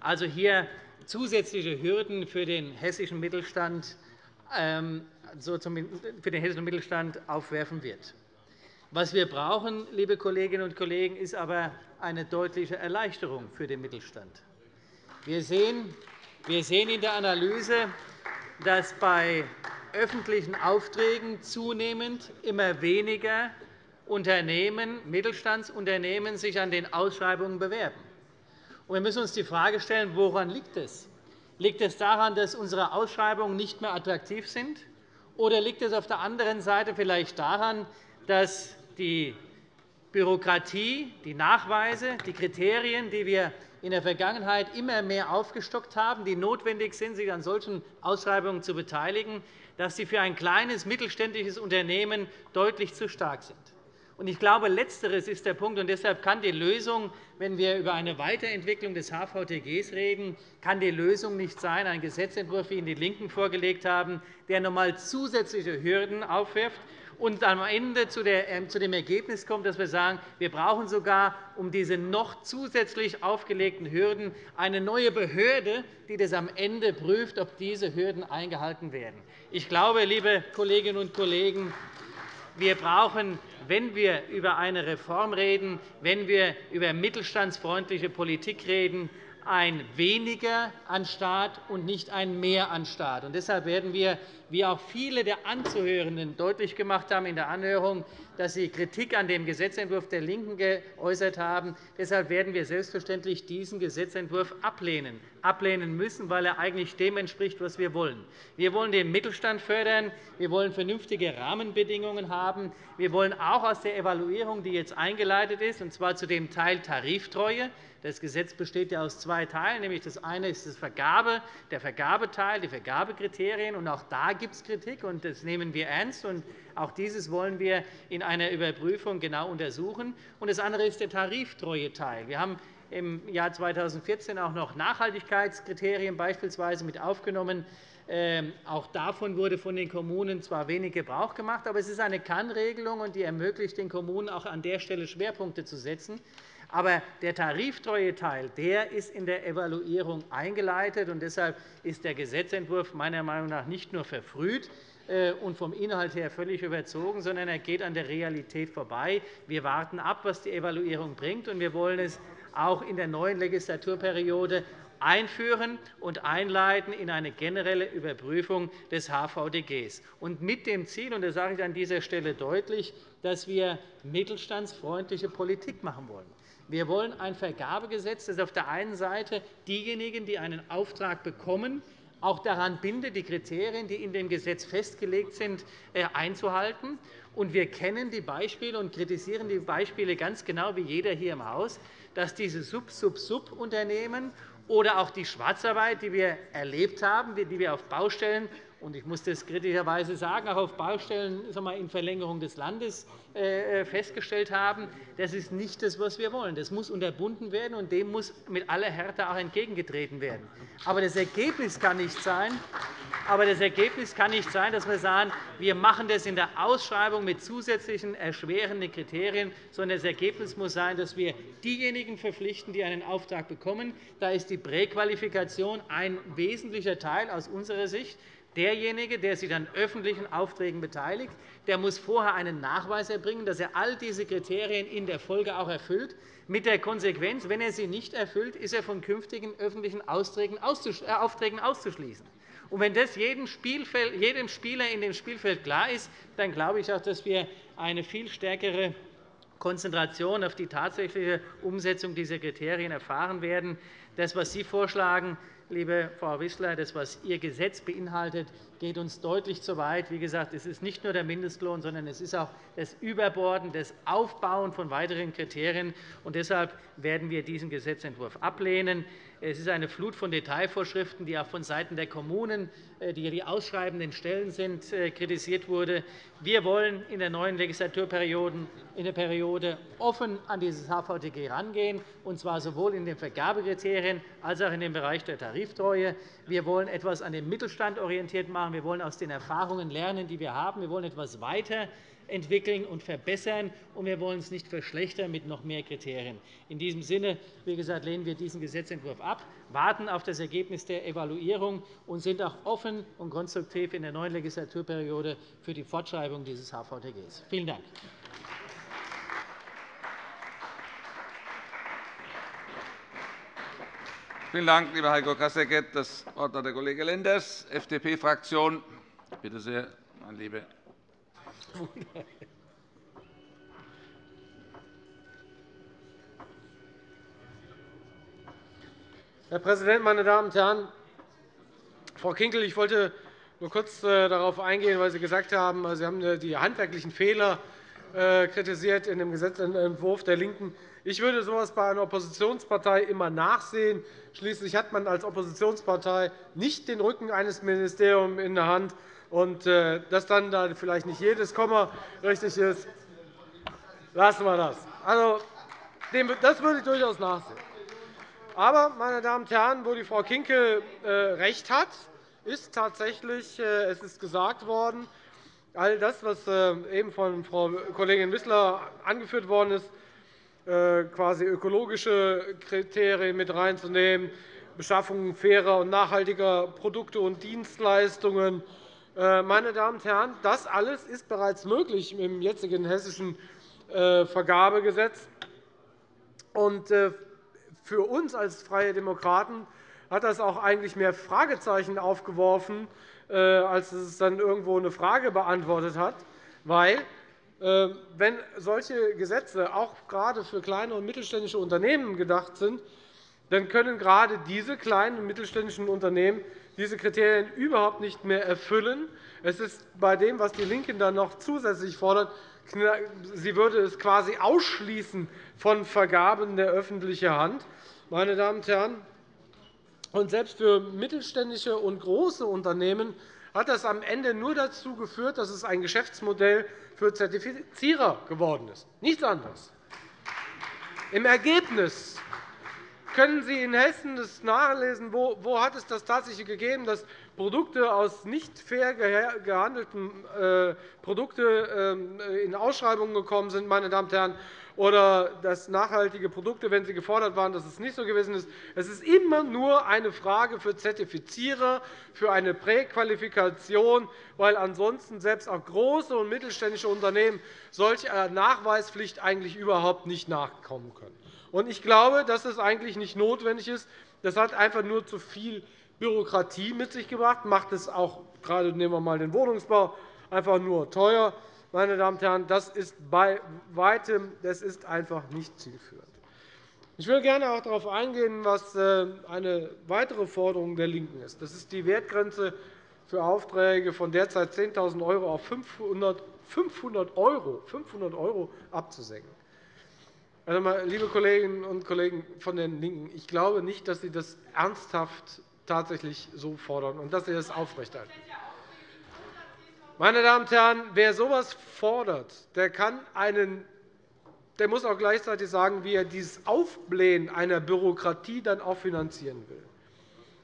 [SPEAKER 6] Also hier zusätzliche Hürden für den hessischen Mittelstand, ähm, für den hessischen Mittelstand aufwerfen wird. Was wir brauchen, liebe Kolleginnen und Kollegen, ist aber eine deutliche Erleichterung für den Mittelstand. Wir sehen in der Analyse, dass bei öffentlichen Aufträgen zunehmend immer weniger Unternehmen, Mittelstandsunternehmen sich an den Ausschreibungen bewerben. Wir müssen uns die Frage stellen, woran liegt es? Liegt es daran, dass unsere Ausschreibungen nicht mehr attraktiv sind? Oder liegt es auf der anderen Seite vielleicht daran, dass die Bürokratie, die Nachweise, die Kriterien, die wir in der Vergangenheit immer mehr aufgestockt haben, die notwendig sind, sich an solchen Ausschreibungen zu beteiligen, dass sie für ein kleines mittelständisches Unternehmen deutlich zu stark sind. Ich glaube, Letzteres ist der Punkt. und Deshalb kann die Lösung, wenn wir über eine Weiterentwicklung des HVTGs reden, kann die Lösung nicht sein, ein Gesetzentwurf, wie ihn die LINKEN vorgelegt haben, der noch einmal zusätzliche Hürden aufwirft und am Ende ähm, zu dem Ergebnis kommt, dass wir sagen, wir brauchen sogar um diese noch zusätzlich aufgelegten Hürden eine neue Behörde, die das am Ende prüft, ob diese Hürden eingehalten werden. Ich glaube, liebe Kolleginnen und Kollegen, wir brauchen, wenn wir über eine Reform reden, wenn wir über mittelstandsfreundliche Politik reden, ein Weniger an Staat und nicht ein Mehr an Staat. Deshalb werden wir, wie auch viele der Anzuhörenden deutlich gemacht haben in der Anhörung, dass sie Kritik an dem Gesetzentwurf der LINKEN geäußert haben. Deshalb werden wir selbstverständlich diesen Gesetzentwurf ablehnen. Ablehnen müssen, weil er eigentlich dem entspricht, was wir wollen. Wir wollen den Mittelstand fördern. Wir wollen vernünftige Rahmenbedingungen haben. Wir wollen auch aus der Evaluierung, die jetzt eingeleitet ist, und zwar zu dem Teil Tariftreue, das Gesetz besteht ja aus zwei Teilen. Nämlich das eine ist das Vergabe, der Vergabeteil, die Vergabekriterien. Auch da gibt es Kritik, und das nehmen wir ernst. Und auch dieses wollen wir in einer Überprüfung genau untersuchen. Und das andere ist der Tariftreueteil. Wir haben im Jahr 2014 auch noch Nachhaltigkeitskriterien beispielsweise mit aufgenommen. Ähm, auch davon wurde von den Kommunen zwar wenig Gebrauch gemacht, aber es ist eine Kannregelung, und die ermöglicht den Kommunen auch an der Stelle Schwerpunkte zu setzen. Aber der Tariftreueteil der ist in der Evaluierung eingeleitet. und Deshalb ist der Gesetzentwurf meiner Meinung nach nicht nur verfrüht äh, und vom Inhalt her völlig überzogen, sondern er geht an der Realität vorbei. Wir warten ab, was die Evaluierung bringt, und wir wollen es auch in der neuen Legislaturperiode einführen und einleiten in eine generelle Überprüfung des HVDGs. Und mit dem Ziel, und das sage ich an dieser Stelle deutlich, dass wir mittelstandsfreundliche Politik machen wollen. Wir wollen ein Vergabegesetz, das auf der einen Seite diejenigen, die einen Auftrag bekommen, auch daran bindet, die Kriterien, die in dem Gesetz festgelegt sind, äh, einzuhalten. wir kennen die Beispiele und kritisieren die Beispiele ganz genau wie jeder hier im Haus, dass diese Sub-Sub-Sub-Unternehmen oder auch die Schwarzarbeit, die wir erlebt haben, die wir auf Baustellen und ich muss das kritischerweise sagen, auch auf Baustellen in Verlängerung des Landes äh, äh, festgestellt haben, das ist nicht das, was wir wollen. Das muss unterbunden werden, und dem muss mit aller Härte auch entgegengetreten werden. Aber das Ergebnis kann nicht sein, aber das Ergebnis kann nicht sein, dass wir sagen, wir machen das in der Ausschreibung mit zusätzlichen erschwerenden Kriterien, sondern das Ergebnis muss sein, dass wir diejenigen verpflichten, die einen Auftrag bekommen. Da ist die Präqualifikation ein wesentlicher Teil aus unserer Sicht. Derjenige, der sich an öffentlichen Aufträgen beteiligt, der muss vorher einen Nachweis erbringen, dass er all diese Kriterien in der Folge auch erfüllt, mit der Konsequenz, wenn er sie nicht erfüllt, ist er von künftigen öffentlichen Aufträgen auszuschließen. Und wenn das jedem Spieler in dem Spielfeld klar ist, dann glaube ich auch, dass wir eine viel stärkere Konzentration auf die tatsächliche Umsetzung dieser Kriterien erfahren werden. Das, was Sie vorschlagen, liebe Frau Wissler, das, was Ihr Gesetz beinhaltet, geht uns deutlich zu weit. Wie gesagt, es ist nicht nur der Mindestlohn, sondern es ist auch das Überborden, das Aufbauen von weiteren Kriterien. Und deshalb werden wir diesen Gesetzentwurf ablehnen. Es ist eine Flut von Detailvorschriften, die auch vonseiten der Kommunen, äh, die die ausschreibenden Stellen sind, äh, kritisiert wurde. Wir wollen in der neuen Legislaturperiode in der Periode offen an dieses HVTG herangehen, und zwar sowohl in den Vergabekriterien als auch in dem Bereich der Tariftreue. Wir wollen etwas an dem Mittelstand orientiert machen. Wir wollen aus den Erfahrungen lernen, die wir haben. Wir wollen etwas weiter entwickeln und verbessern, und wir wollen es nicht verschlechtern mit noch mehr Kriterien. In diesem Sinne wie gesagt, lehnen wir diesen Gesetzentwurf ab, warten auf das Ergebnis der Evaluierung und sind auch offen und konstruktiv in der neuen Legislaturperiode für die Fortschreibung dieses HVTGs. Vielen Dank.
[SPEAKER 5] Vielen Dank, lieber Heiko Kasseckert. Das Wort hat der Kollege Lenders, FDP-Fraktion. Bitte sehr, mein lieber
[SPEAKER 7] Herr Präsident, meine Damen und Herren! Frau Kinkel, ich wollte nur kurz äh, darauf eingehen, weil Sie gesagt haben, Sie haben äh, die handwerklichen Fehler äh, kritisiert in dem Gesetzentwurf der LINKEN. Ich würde so etwas bei einer Oppositionspartei immer nachsehen. Schließlich hat man als Oppositionspartei nicht den Rücken eines Ministeriums in der Hand, und äh, dass dann da vielleicht nicht jedes Komma richtig ist, lassen wir das. Also, das würde ich durchaus nachsehen. Aber, meine Damen und Herren, wo die Frau Kinkel äh, recht hat, ist tatsächlich, äh, es ist gesagt worden, all das, was eben von Frau Kollegin Wissler angeführt worden ist, quasi ökologische Kriterien mit reinzunehmen, Beschaffung fairer und nachhaltiger Produkte und Dienstleistungen, meine Damen und Herren, das alles ist bereits möglich im jetzigen hessischen äh, Vergabegesetz. Äh, für uns als Freie Demokraten hat das auch eigentlich mehr Fragezeichen aufgeworfen, als es dann irgendwo eine Frage beantwortet hat. Weil, wenn solche Gesetze auch gerade für kleine und mittelständische Unternehmen gedacht sind, dann können gerade diese kleinen und mittelständischen Unternehmen diese Kriterien überhaupt nicht mehr erfüllen. Es ist bei dem, was DIE LINKE dann noch zusätzlich fordert, sie würde es quasi ausschließen von Vergaben der öffentlichen Hand. Meine Damen und Herren, und selbst für mittelständische und große Unternehmen hat das am Ende nur dazu geführt, dass es ein Geschäftsmodell für Zertifizierer geworden ist. Nichts anderes. Im Ergebnis können Sie in Hessen das nachlesen, wo, wo hat es das tatsächlich gegeben, dass Produkte aus nicht fair gehandelten äh, Produkten äh, in Ausschreibungen gekommen sind, meine Damen und Herren, oder dass nachhaltige Produkte, wenn sie gefordert waren, dass es nicht so gewesen ist. Es ist immer nur eine Frage für Zertifizierer, für eine Präqualifikation, weil ansonsten selbst auch große und mittelständische Unternehmen solcher Nachweispflicht eigentlich überhaupt nicht nachkommen können. Ich glaube, dass das eigentlich nicht notwendig ist. Das hat einfach nur zu viel Bürokratie mit sich gebracht, macht es auch, gerade nehmen wir mal den Wohnungsbau, einfach nur teuer. Meine Damen und Herren, das ist bei weitem das ist einfach nicht zielführend. Ich will gerne auch darauf eingehen, was äh, eine weitere Forderung der LINKEN ist. Das ist die Wertgrenze für Aufträge von derzeit 10.000 € auf 500 €, 500 € abzusenken. Also, liebe Kolleginnen und Kollegen von den LINKEN, ich glaube nicht, dass Sie das ernsthaft tatsächlich so fordern und dass Sie das aufrechterhalten. Meine Damen und Herren, wer so etwas fordert, der, kann einen, der muss auch gleichzeitig sagen, wie er dieses Aufblähen einer Bürokratie dann auch finanzieren will.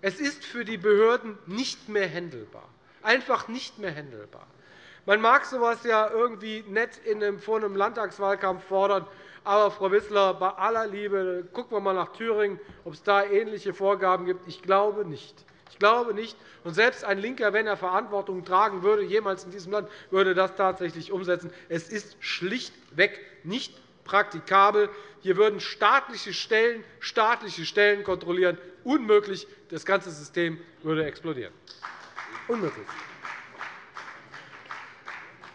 [SPEAKER 7] Es ist für die Behörden nicht mehr händelbar, einfach nicht mehr händelbar. Man mag so etwas ja irgendwie nett in einem, vor einem Landtagswahlkampf fordern, aber, Frau Wissler, bei aller Liebe, gucken wir einmal nach Thüringen, ob es da ähnliche Vorgaben gibt. Ich glaube nicht. Ich glaube nicht. Und selbst ein Linker, wenn er Verantwortung tragen würde, jemals in diesem Land, würde das tatsächlich umsetzen. Es ist schlichtweg nicht praktikabel. Hier würden staatliche Stellen staatliche Stellen kontrollieren. Unmöglich. Das ganze System würde explodieren. Unmöglich.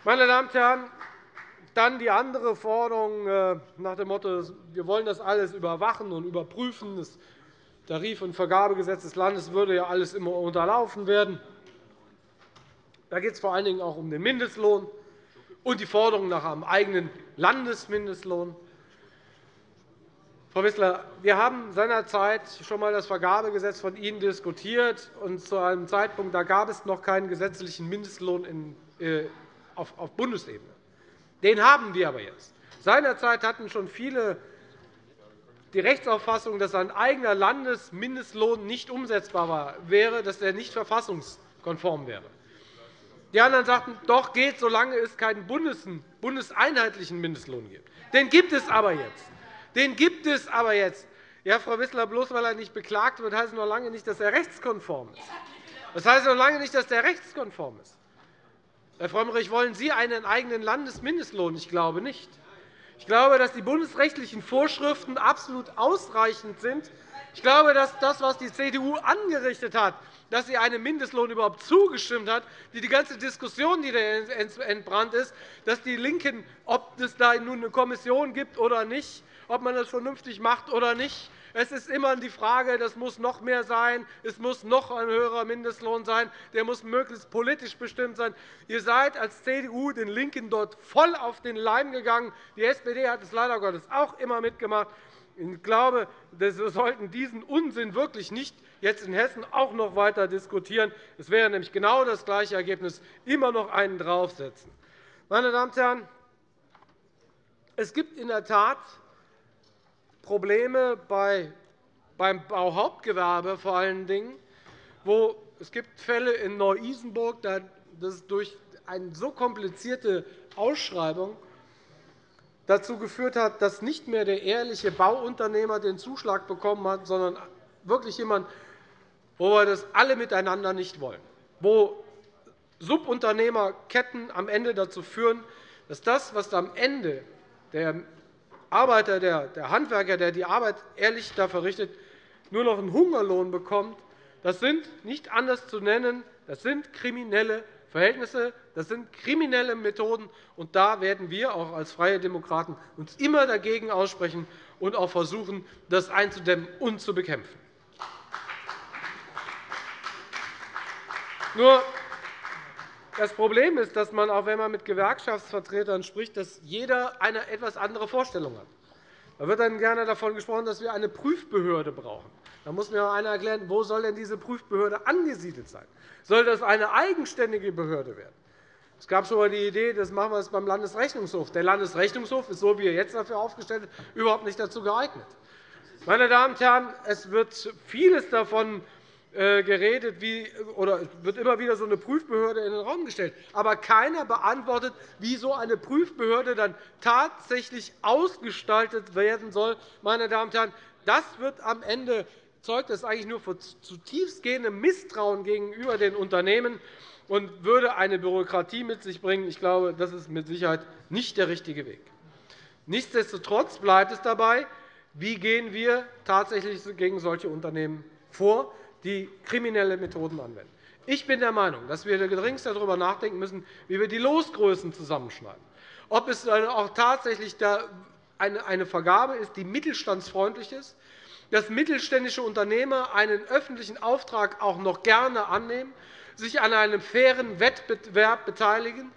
[SPEAKER 7] Meine Damen und Herren, dann die andere Forderung äh, nach dem Motto, wir wollen das alles überwachen und überprüfen. Das Tarif- und Vergabegesetz des Landes würde ja alles immer unterlaufen werden. Da geht es vor allen Dingen auch um den Mindestlohn und die Forderung nach einem eigenen Landesmindestlohn. Frau Wissler, wir haben seinerzeit schon einmal das Vergabegesetz von Ihnen diskutiert. Und zu einem Zeitpunkt da gab es noch keinen gesetzlichen Mindestlohn äh, auf Bundesebene. Den haben wir aber jetzt. Seinerzeit hatten schon viele die Rechtsauffassung, dass ein eigener Landesmindestlohn nicht umsetzbar wäre, dass er nicht verfassungskonform wäre. Die anderen sagten, doch geht, solange es keinen bundeseinheitlichen Mindestlohn gibt. Den gibt es aber jetzt. Den gibt es aber jetzt. Ja, Frau Wissler, bloß weil er nicht beklagt wird, heißt es noch lange nicht, dass er rechtskonform ist. Das heißt noch lange nicht, dass er rechtskonform ist. Herr Frömmrich, wollen Sie einen eigenen Landesmindestlohn? Ich glaube nicht. Ich glaube, dass die bundesrechtlichen Vorschriften absolut ausreichend sind. Ich glaube, dass das, was die CDU angerichtet hat, dass sie einem Mindestlohn überhaupt zugestimmt hat, die, ganze Diskussion, die da entbrannt ist, dass die LINKEN, ob es da nun eine Kommission gibt oder nicht, ob man das vernünftig macht oder nicht, es ist immer die Frage, das muss noch mehr sein, es muss noch ein höherer Mindestlohn sein, der muss möglichst politisch bestimmt sein. Ihr seid als CDU den LINKEN dort voll auf den Leim gegangen. Die SPD hat es leider Gottes auch immer mitgemacht. Ich glaube, wir sollten diesen Unsinn wirklich nicht jetzt in Hessen auch noch weiter diskutieren. Es wäre nämlich genau das gleiche Ergebnis, immer noch einen draufsetzen. Meine Damen und Herren, es gibt in der Tat Probleme beim Bauhauptgewerbe vor allen Dingen, wo es gibt Fälle in Neu-Isenburg, das durch eine so komplizierte Ausschreibung dazu geführt hat, dass nicht mehr der ehrliche Bauunternehmer den Zuschlag bekommen hat, sondern wirklich jemand, wo wir das alle miteinander nicht wollen, wo Subunternehmerketten am Ende dazu führen, dass das, was am Ende der Arbeiter, der, Handwerker, der die Arbeit ehrlich da verrichtet, nur noch einen Hungerlohn bekommt, das sind nicht anders zu nennen, das sind kriminelle Verhältnisse, das sind kriminelle Methoden. Und da werden wir auch als Freie Demokraten uns immer dagegen aussprechen und auch versuchen, das einzudämmen und zu bekämpfen. Nur das Problem ist, dass man, auch wenn man mit Gewerkschaftsvertretern spricht, dass jeder eine etwas andere Vorstellung hat. Da wird dann gerne davon gesprochen, dass wir eine Prüfbehörde brauchen. Da muss mir einer erklären, wo soll denn diese Prüfbehörde angesiedelt sein? Soll das eine eigenständige Behörde werden? Es gab schon einmal die Idee, das machen wir jetzt beim Landesrechnungshof. Der Landesrechnungshof ist, so wie er jetzt dafür aufgestellt ist, überhaupt nicht dazu geeignet. Meine Damen und Herren, es wird vieles davon geredet, wie, oder wird immer wieder so eine Prüfbehörde in den Raum gestellt. Aber keiner beantwortet, wie so eine Prüfbehörde dann tatsächlich ausgestaltet werden soll. Meine Damen und Herren, das wird am Ende zeugt das eigentlich nur von zutiefst gehendem Misstrauen gegenüber den Unternehmen und würde eine Bürokratie mit sich bringen. Ich glaube, das ist mit Sicherheit nicht der richtige Weg. Nichtsdestotrotz bleibt es dabei, wie gehen wir tatsächlich gegen solche Unternehmen vor die kriminelle Methoden anwenden. Ich bin der Meinung, dass wir gedringst darüber nachdenken müssen, wie wir die Losgrößen zusammenschneiden. Ob es auch tatsächlich eine Vergabe ist, die mittelstandsfreundlich ist, dass mittelständische Unternehmer einen öffentlichen Auftrag auch noch gerne annehmen, sich an einem fairen Wettbewerb beteiligen,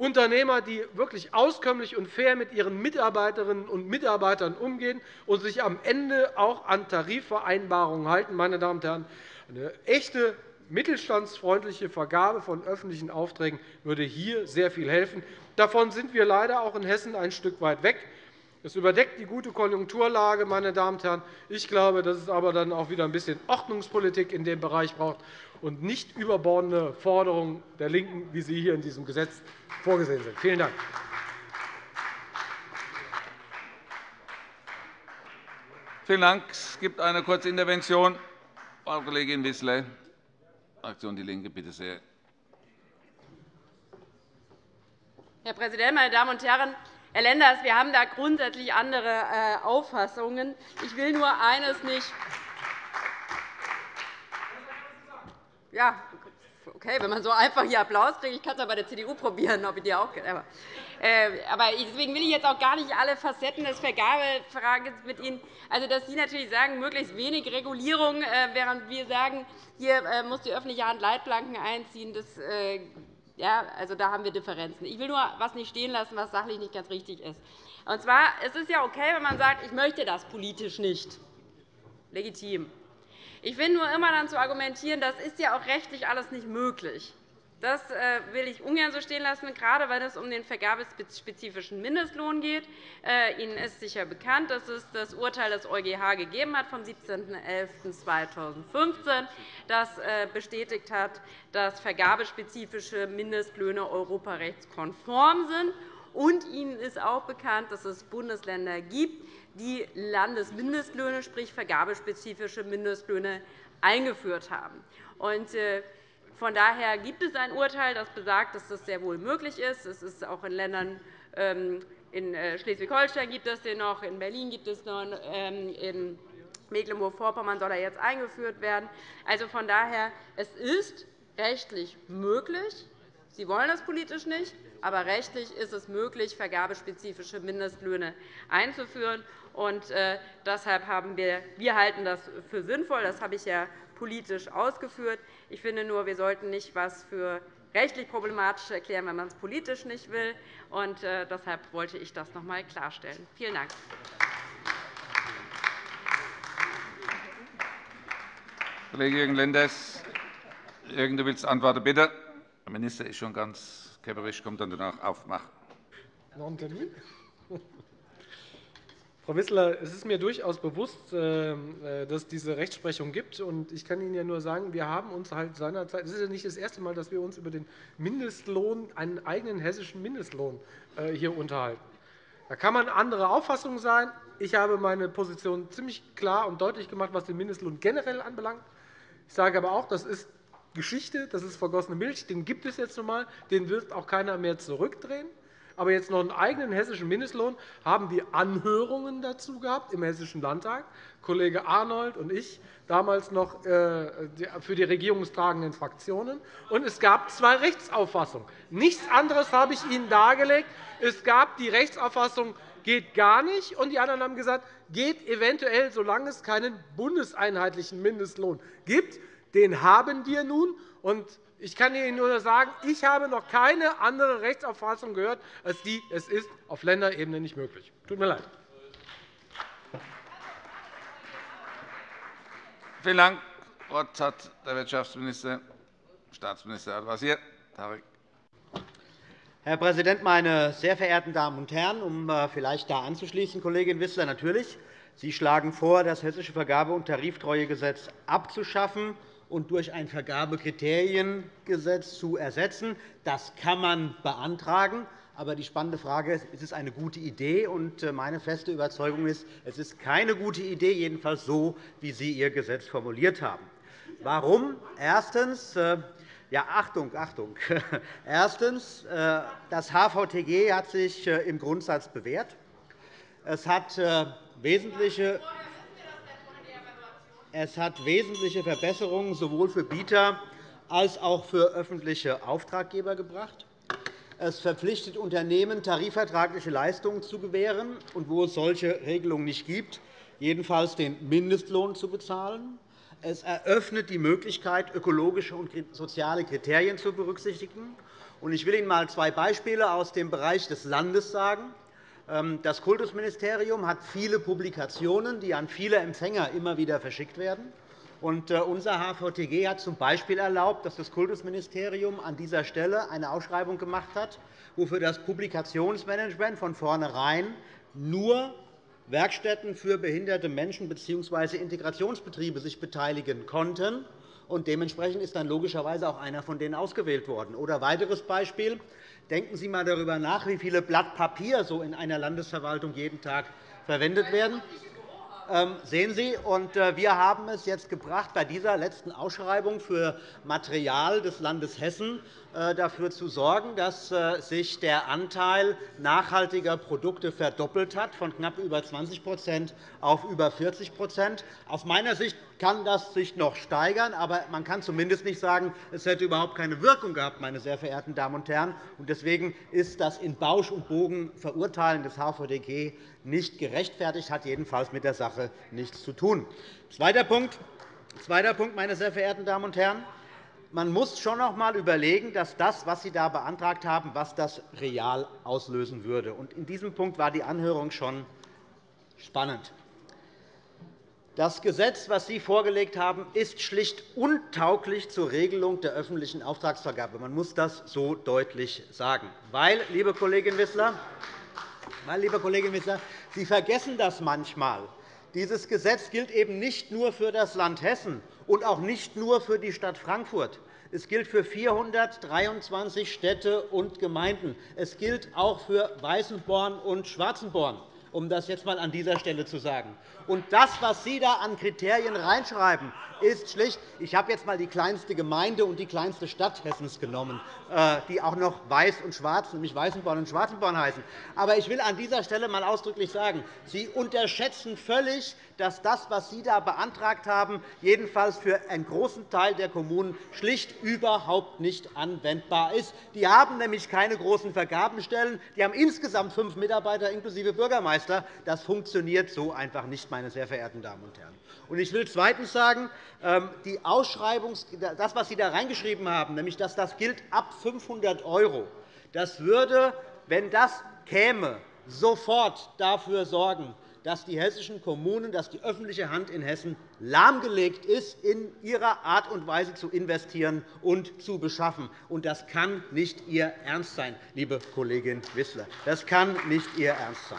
[SPEAKER 7] Unternehmer, die wirklich auskömmlich und fair mit ihren Mitarbeiterinnen und Mitarbeitern umgehen und sich am Ende auch an Tarifvereinbarungen halten. Meine Damen und Herren, eine echte mittelstandsfreundliche Vergabe von öffentlichen Aufträgen würde hier sehr viel helfen. Davon sind wir leider auch in Hessen ein Stück weit weg. Es überdeckt die gute Konjunkturlage. Meine Damen und Herren. Ich glaube, dass es aber dann auch wieder ein bisschen Ordnungspolitik in dem Bereich braucht und nicht überbordende Forderungen der LINKEN, wie sie hier in diesem Gesetz vorgesehen sind. Vielen Dank.
[SPEAKER 5] Vielen Dank. Es gibt eine kurze Intervention. Frau Kollegin Wissler, Fraktion DIE LINKE, bitte sehr.
[SPEAKER 3] Herr Präsident, meine Damen und Herren! Herr Lenders, wir haben da grundsätzlich andere äh, Auffassungen. Ich will nur eines nicht. Ja, okay, wenn man so einfach hier Applaus kriegt, ich kann es bei der CDU probieren, ob ich die auch aber, äh, aber deswegen will ich jetzt auch gar nicht alle Facetten des Vergabefrages mit Ihnen. Also, dass Sie natürlich sagen, möglichst wenig Regulierung, äh, während wir sagen, hier äh, muss die öffentliche Hand Leitplanken einziehen, das ja, also da haben wir Differenzen. Ich will nur etwas nicht stehen lassen, was sachlich nicht ganz richtig ist. Und zwar, es ist ja okay, wenn man sagt, ich möchte das politisch nicht. Legitim. Ich finde nur immer dann zu argumentieren, das ist ja auch rechtlich alles nicht möglich. Das äh, will ich ungern so stehen lassen, gerade wenn es um den vergabespezifischen Mindestlohn geht. Äh, Ihnen ist sicher bekannt, dass es das Urteil des EuGH gegeben hat vom 17.11.2015, das äh, bestätigt hat, dass vergabespezifische Mindestlöhne europarechtskonform sind. Und Ihnen ist auch bekannt, dass es Bundesländer gibt, die Landesmindestlöhne, sprich vergabespezifische Mindestlöhne, eingeführt haben. Von daher gibt es ein Urteil, das besagt, dass das sehr wohl möglich ist. Es ist auch in Ländern ähm, in äh, Schleswig-Holstein gibt es den noch, in Berlin gibt es noch, ähm, in Mecklenburg-Vorpommern soll er jetzt eingeführt werden. Also von daher, es ist rechtlich möglich. Sie wollen das politisch nicht, aber rechtlich ist es möglich, vergabespezifische Mindestlöhne einzuführen. Und, äh, deshalb haben wir, wir halten das für sinnvoll. Das habe ich ja politisch ausgeführt. Ich finde nur, wir sollten nicht etwas für rechtlich problematisch erklären, wenn man es politisch nicht will. Und, äh, deshalb wollte ich das noch einmal klarstellen. Vielen Dank.
[SPEAKER 5] Kollege Jürgen Lenders, Jürgen, du willst antworten, bitte. Der Minister ist schon ganz käpperisch, kommt dann danach auf. Mach.
[SPEAKER 7] Noch ein Termin? Frau Wissler, es ist mir durchaus bewusst, äh, äh, dass es diese Rechtsprechung gibt. Ich kann Ihnen ja nur sagen, wir haben uns halt seinerzeit, es ist ja nicht das erste Mal, dass wir uns über den Mindestlohn, einen eigenen hessischen Mindestlohn äh, hier unterhalten. Da kann man anderer Auffassung sein. Ich habe meine Position ziemlich klar und deutlich gemacht, was den Mindestlohn generell anbelangt. Ich sage aber auch, das ist Geschichte, das ist vergossene Milch, den gibt es jetzt einmal, den wird auch keiner mehr zurückdrehen aber jetzt noch einen eigenen hessischen Mindestlohn, haben wir Anhörungen dazu gehabt im Hessischen Landtag. Kollege Arnold und ich, damals noch äh, für die regierungstragenden Fraktionen. Und es gab zwei Rechtsauffassungen. Nichts anderes habe ich Ihnen dargelegt. Es gab die Rechtsauffassung, geht gar nicht. Und die anderen haben gesagt, geht eventuell, solange es keinen bundeseinheitlichen Mindestlohn gibt. Den haben wir nun. Und ich kann Ihnen nur sagen, ich habe noch keine andere Rechtsauffassung gehört, als die, es ist auf Länderebene nicht möglich. Tut mir leid.
[SPEAKER 5] Vielen Dank. Das Wort hat der Wirtschaftsminister, Staatsminister Al-Wazir.
[SPEAKER 8] Herr Präsident, meine sehr verehrten Damen und Herren! Um äh, vielleicht da anzuschließen, Kollegin Wissler, natürlich. Sie schlagen vor, das Hessische Vergabe- und Tariftreuegesetz abzuschaffen und durch ein Vergabekriteriengesetz zu ersetzen. Das kann man beantragen. Aber die spannende Frage ist, ist es eine gute Idee? Und äh, meine feste Überzeugung ist, es ist keine gute Idee, jedenfalls so, wie Sie Ihr Gesetz formuliert haben. Warum? Erstens, äh, ja, Achtung, Achtung. Erstens, äh, das HVTG hat sich im Grundsatz bewährt. Es hat wesentliche es hat wesentliche Verbesserungen sowohl für Bieter als auch für öffentliche Auftraggeber gebracht. Es verpflichtet Unternehmen, tarifvertragliche Leistungen zu gewähren und, wo es solche Regelungen nicht gibt, jedenfalls den Mindestlohn zu bezahlen. Es eröffnet die Möglichkeit, ökologische und soziale Kriterien zu berücksichtigen. Ich will Ihnen einmal zwei Beispiele aus dem Bereich des Landes sagen. Ähm, das Kultusministerium hat viele Publikationen, die an viele Empfänger immer wieder verschickt werden. Äh, unser HVTG hat z. B. erlaubt, dass das Kultusministerium an dieser Stelle eine Ausschreibung gemacht hat, wofür das Publikationsmanagement von vornherein nur Werkstätten für behinderte Menschen bzw. Integrationsbetriebe sich beteiligen konnten. Und dementsprechend ist dann logischerweise auch einer von denen ausgewählt worden. Oder weiteres Beispiel. Denken Sie einmal darüber nach, wie viele Blatt Papier so in einer Landesverwaltung jeden Tag verwendet werden. Ähm, sehen Sie, und äh, wir haben es jetzt gebracht, bei dieser letzten Ausschreibung für Material des Landes Hessen dafür zu sorgen, dass äh, sich der Anteil nachhaltiger Produkte verdoppelt hat, von knapp über 20% auf über 40% Aus meiner Sicht kann das sich noch steigern, aber man kann zumindest nicht sagen, es hätte überhaupt keine Wirkung gehabt, meine sehr verehrten Damen und Herren. Deswegen ist das in Bausch und Bogen Verurteilen des HVDG nicht gerechtfertigt, hat jedenfalls mit der Sache nichts zu tun. Zweiter Punkt meine sehr verehrten Damen und Herren. Man muss schon noch einmal überlegen, dass das, was Sie da beantragt haben, was das real auslösen würde. In diesem Punkt war die Anhörung schon spannend. Das Gesetz, das Sie vorgelegt haben, ist schlicht untauglich zur Regelung der öffentlichen Auftragsvergabe. Man muss das so deutlich sagen. Weil, liebe Kollegin Wissler, weil, liebe Kollegin Wissler, Sie vergessen das manchmal. Dieses Gesetz gilt eben nicht nur für das Land Hessen und auch nicht nur für die Stadt Frankfurt. Es gilt für 423 Städte und Gemeinden. Es gilt auch für Weißenborn und Schwarzenborn um das jetzt einmal an dieser Stelle zu sagen. Und das, was Sie da an Kriterien reinschreiben, ist schlicht. Ich habe jetzt einmal die kleinste Gemeinde und die kleinste Stadt Hessens genommen, äh, die auch noch Weiß und Schwarz, nämlich Weißenborn und Schwarzenborn heißen. Aber ich will an dieser Stelle einmal ausdrücklich sagen, Sie unterschätzen völlig, dass das, was Sie da beantragt haben, jedenfalls für einen großen Teil der Kommunen schlicht überhaupt nicht anwendbar ist. Die haben nämlich keine großen Vergabenstellen. Die haben insgesamt fünf Mitarbeiter inklusive Bürgermeister. Das funktioniert so einfach nicht, meine sehr verehrten Damen und Herren. Ich will zweitens sagen, ähm, die Ausschreibung, das, was Sie da reingeschrieben haben, nämlich dass das gilt ab 500 €, das würde, wenn das käme, sofort dafür sorgen, dass die hessischen Kommunen, dass die öffentliche Hand in Hessen lahmgelegt ist, in ihrer Art und Weise zu investieren und zu beschaffen. Das kann nicht Ihr Ernst sein, liebe Kollegin Wissler. Das kann nicht Ihr Ernst sein.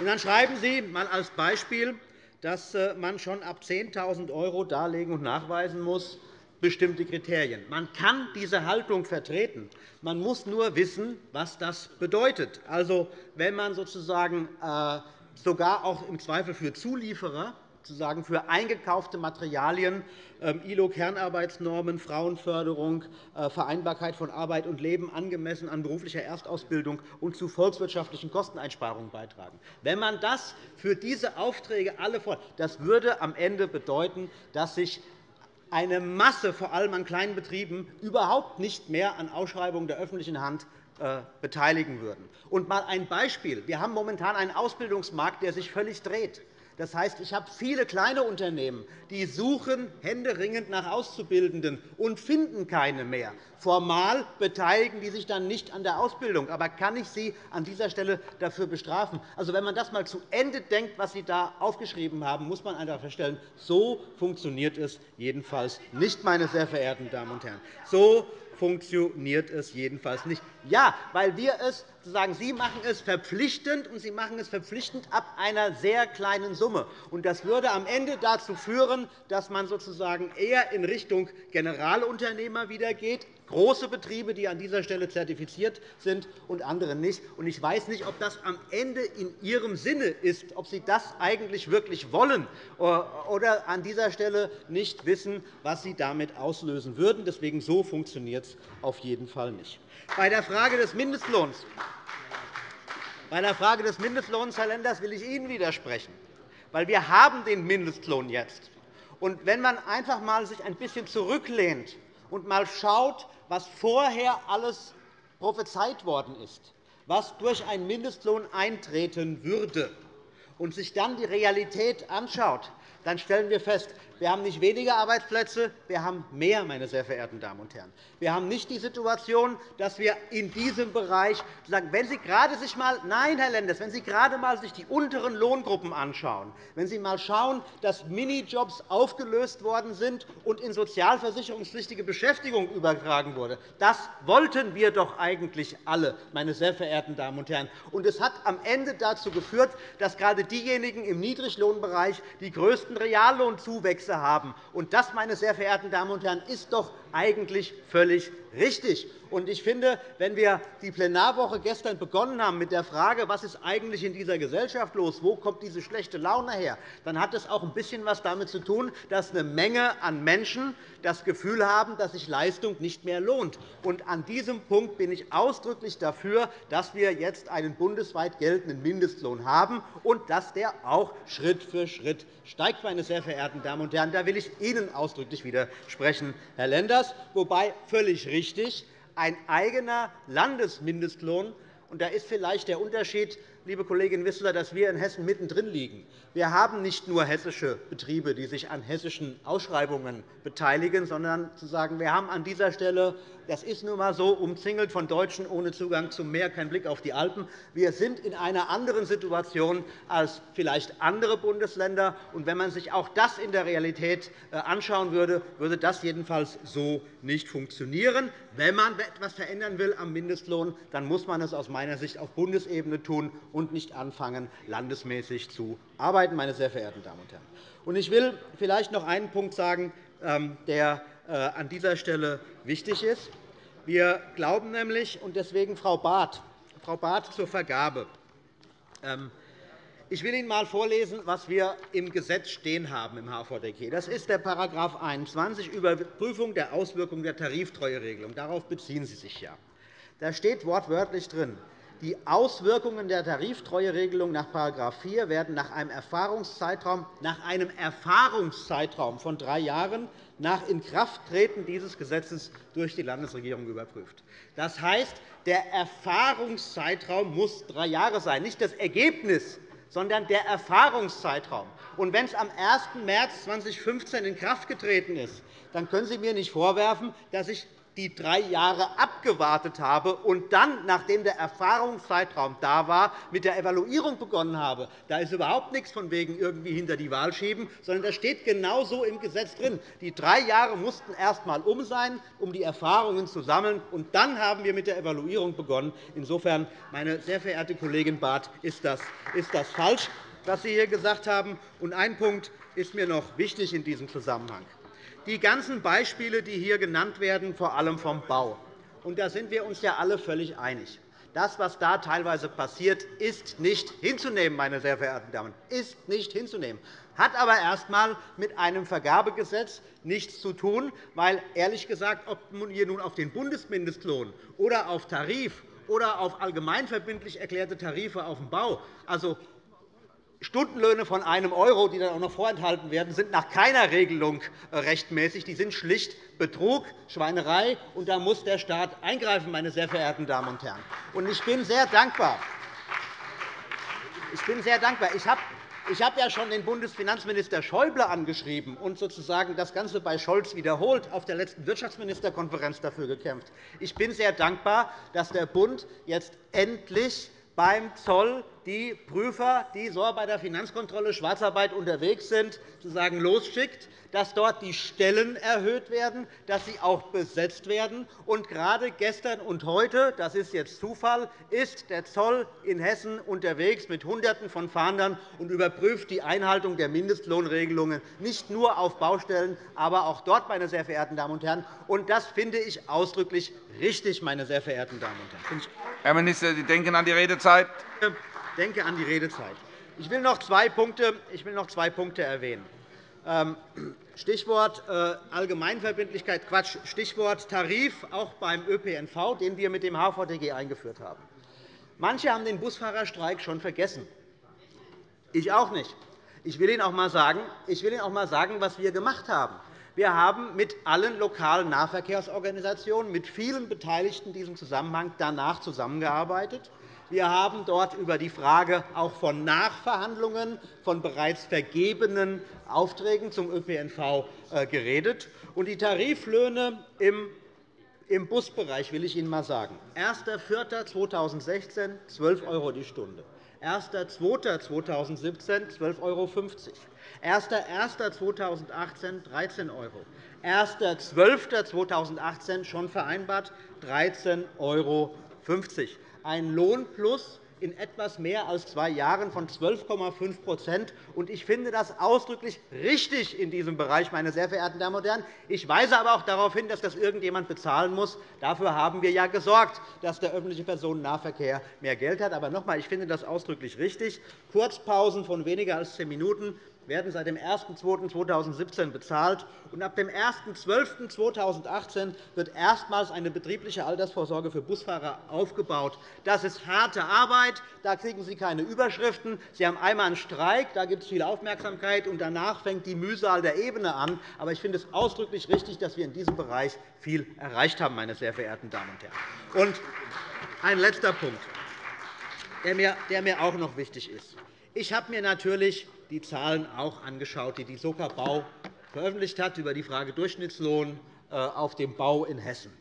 [SPEAKER 8] Und dann schreiben Sie einmal als Beispiel, dass äh, man schon ab 10.000 € darlegen und nachweisen muss, bestimmte Kriterien. Man kann diese Haltung vertreten. Man muss nur wissen, was das bedeutet. Also, wenn man sozusagen äh, sogar auch im Zweifel für Zulieferer sozusagen für eingekaufte Materialien ähm, ILO-Kernarbeitsnormen, Frauenförderung, äh, Vereinbarkeit von Arbeit und Leben angemessen an beruflicher Erstausbildung und zu volkswirtschaftlichen Kosteneinsparungen beitragen. Wenn man das für diese Aufträge alle fordert, das würde am Ende bedeuten, dass sich eine Masse, vor allem an kleinen Betrieben, überhaupt nicht mehr an Ausschreibungen der öffentlichen Hand äh, beteiligen würden. Und mal ein Beispiel. Wir haben momentan einen Ausbildungsmarkt, der sich völlig dreht. Das heißt, ich habe viele kleine Unternehmen, die suchen händeringend nach Auszubildenden und finden keine mehr. Formal beteiligen die sich dann nicht an der Ausbildung. Aber kann ich Sie an dieser Stelle dafür bestrafen? Also, wenn man das einmal zu Ende denkt, was Sie da aufgeschrieben haben, muss man einfach feststellen, so funktioniert es jedenfalls nicht, meine sehr verehrten Damen und Herren. So funktioniert es jedenfalls nicht. Ja, weil wir es sagen, Sie machen es verpflichtend, und Sie machen es verpflichtend ab einer sehr kleinen Summe. Das würde am Ende dazu führen, dass man sozusagen eher in Richtung Generalunternehmer wieder geht, große Betriebe, die an dieser Stelle zertifiziert sind, und andere nicht. Ich weiß nicht, ob das am Ende in Ihrem Sinne ist, ob Sie das eigentlich wirklich wollen oder an dieser Stelle nicht wissen, was Sie damit auslösen würden. Deswegen so funktioniert es auf jeden Fall nicht. Bei der Frage des Mindestlohns bei der Frage des Mindestlohns, Herr Lenders, will ich Ihnen widersprechen. Weil wir haben den Mindestlohn jetzt. Und wenn man einfach mal sich ein bisschen zurücklehnt und mal schaut, was vorher alles prophezeit worden ist, was durch einen Mindestlohn eintreten würde, und sich dann die Realität anschaut, dann stellen wir fest, wir haben nicht weniger Arbeitsplätze, wir haben mehr, meine sehr verehrten Damen und Herren. Wir haben nicht die Situation, dass wir in diesem Bereich sagen, wenn Sie gerade sich mal, nein, Herr Lenders, wenn Sie gerade mal sich die unteren Lohngruppen anschauen, wenn Sie mal schauen, dass Minijobs aufgelöst worden sind und in sozialversicherungspflichtige Beschäftigung übertragen wurde, das wollten wir doch eigentlich alle, meine sehr verehrten Damen und Herren. Und es hat am Ende dazu geführt, dass gerade diejenigen im Niedriglohnbereich die größten Reallohnzuwächse Gesetze haben. Und das, meine sehr verehrten Damen und Herren, ist doch eigentlich völlig richtig. Ich finde, wenn wir die Plenarwoche gestern begonnen haben mit der Frage, was ist eigentlich in dieser Gesellschaft los, wo kommt diese schlechte Laune her, dann hat das auch ein bisschen etwas damit zu tun, dass eine Menge an Menschen das Gefühl haben, dass sich Leistung nicht mehr lohnt. an diesem Punkt bin ich ausdrücklich dafür, dass wir jetzt einen bundesweit geltenden Mindestlohn haben und dass der auch Schritt für Schritt steigt. Meine sehr verehrten Damen und Herren. Da will ich Ihnen ausdrücklich widersprechen, Herr Lenders, wobei völlig richtig ein eigener Landesmindestlohn. Und da ist vielleicht der Unterschied, liebe Kollegin Wissler, dass wir in Hessen mittendrin liegen. Wir haben nicht nur hessische Betriebe, die sich an hessischen Ausschreibungen beteiligen, sondern zu sagen, wir haben an dieser Stelle das ist nun einmal so, umzingelt von Deutschen ohne Zugang zum Meer, kein Blick auf die Alpen. Wir sind in einer anderen Situation als vielleicht andere Bundesländer. Und wenn man sich auch das in der Realität äh, anschauen würde, würde das jedenfalls so nicht funktionieren. Wenn man etwas verändern will am Mindestlohn, dann muss man es aus meiner Sicht auf Bundesebene tun und nicht anfangen, landesmäßig zu arbeiten, meine sehr verehrten Damen und Herren. Ich will vielleicht noch einen Punkt sagen, ähm, der an dieser Stelle wichtig ist. Wir glauben nämlich, und deswegen Frau Barth, Frau Barth zur Vergabe. Ähm, ich will Ihnen einmal vorlesen, was wir im Gesetz stehen haben im HVDK. Das ist der § 21 Überprüfung der Auswirkungen der Tariftreueregelung. Darauf beziehen Sie sich ja. Da steht wortwörtlich drin, die Auswirkungen der Tariftreueregelung nach § 4 werden nach einem Erfahrungszeitraum, nach einem Erfahrungszeitraum von drei Jahren nach Inkrafttreten dieses Gesetzes durch die Landesregierung überprüft. Das heißt, der Erfahrungszeitraum muss drei Jahre sein, nicht das Ergebnis, sondern der Erfahrungszeitraum. Und wenn es am 1. März 2015 in Kraft getreten ist, dann können Sie mir nicht vorwerfen, dass ich die drei Jahre abgewartet habe und dann, nachdem der Erfahrungszeitraum da war, mit der Evaluierung begonnen habe. Da ist überhaupt nichts von wegen irgendwie hinter die Wahl schieben, sondern das steht genau so im Gesetz drin. Die drei Jahre mussten erst einmal um sein, um die Erfahrungen zu sammeln, und dann haben wir mit der Evaluierung begonnen. Insofern, meine sehr verehrte Kollegin Barth, ist das, ist das falsch, was Sie hier gesagt haben. Und ein Punkt ist mir noch wichtig in diesem Zusammenhang die ganzen Beispiele, die hier genannt werden, vor allem vom Bau. Und da sind wir uns ja alle völlig einig. Das, was da teilweise passiert, ist nicht hinzunehmen, meine sehr verehrten Damen, ist nicht hinzunehmen. Hat aber erst einmal mit einem Vergabegesetz nichts zu tun, weil ehrlich gesagt, ob hier nun auf den Bundesmindestlohn oder auf Tarif oder auf allgemeinverbindlich erklärte Tarife auf dem Bau, also Stundenlöhne von einem €, die dann auch noch vorenthalten werden, sind nach keiner Regelung äh, rechtmäßig. Die sind schlicht Betrug, Schweinerei, und da muss der Staat eingreifen, meine sehr verehrten Damen und Herren. ich bin sehr dankbar. Ich bin sehr dankbar. Ich habe ich habe ja schon den Bundesfinanzminister Schäuble angeschrieben und sozusagen das Ganze bei Scholz wiederholt auf der letzten Wirtschaftsministerkonferenz dafür gekämpft. Ich bin sehr dankbar, dass der Bund jetzt endlich beim Zoll die Prüfer, die so bei der Finanzkontrolle Schwarzarbeit unterwegs sind, sozusagen losschickt, dass dort die Stellen erhöht werden, dass sie auch besetzt werden. Und gerade gestern und heute, das ist jetzt Zufall, ist der Zoll in Hessen unterwegs mit Hunderten von Fahndern und überprüft die Einhaltung der Mindestlohnregelungen, nicht nur auf Baustellen, aber auch dort, meine sehr verehrten Damen und Herren. Und das finde ich ausdrücklich richtig, meine sehr verehrten Damen und Herren.
[SPEAKER 5] Herr Minister, Sie denken an die Redezeit.
[SPEAKER 8] Ich denke an die Redezeit. Ich will noch zwei Punkte, ich will noch zwei Punkte erwähnen. Ähm, Stichwort äh, Allgemeinverbindlichkeit, Quatsch, Stichwort Tarif, auch beim ÖPNV, den wir mit dem HVDG eingeführt haben. Manche haben den Busfahrerstreik schon vergessen. Ich auch nicht. Ich will Ihnen auch einmal sagen, ich will Ihnen auch einmal sagen was wir gemacht haben. Wir haben mit allen lokalen Nahverkehrsorganisationen, mit vielen Beteiligten in diesem Zusammenhang danach zusammengearbeitet. Wir haben dort über die Frage auch von Nachverhandlungen von bereits vergebenen Aufträgen zum ÖPNV äh, geredet. Die Tariflöhne im im Busbereich will ich Ihnen einmal sagen. 1.4.2016 12 € die Stunde, 1.2.2017 12,50 €, 1.1.2018 13 €, 1.12.2018 schon vereinbart 13,50 €. Ein Lohnplus in etwas mehr als zwei Jahren von 12,5% Ich finde das ausdrücklich richtig in diesem Bereich, meine sehr verehrten Damen und Herren. Ich weise aber auch darauf hin, dass das irgendjemand bezahlen muss. Dafür haben wir ja gesorgt, dass der öffentliche Personennahverkehr mehr Geld hat. Aber noch einmal, ich finde das ausdrücklich richtig. Kurzpausen von weniger als zehn Minuten werden seit dem 01.02.2017 bezahlt. Und ab dem 01.12.2018 wird erstmals eine betriebliche Altersvorsorge für Busfahrer aufgebaut. Das ist harte Arbeit. Da kriegen Sie keine Überschriften. Sie haben einmal einen Streik, da gibt es viel Aufmerksamkeit, und danach fängt die Mühsal der Ebene an. Aber ich finde es ausdrücklich richtig, dass wir in diesem Bereich viel erreicht haben, meine sehr verehrten Damen und Herren. Und ein letzter Punkt, der mir auch noch wichtig ist. Ich habe mir natürlich die Zahlen auch angeschaut, die die Soka Bau veröffentlicht hat über die Frage Durchschnittslohn äh, auf dem Bau in Hessen.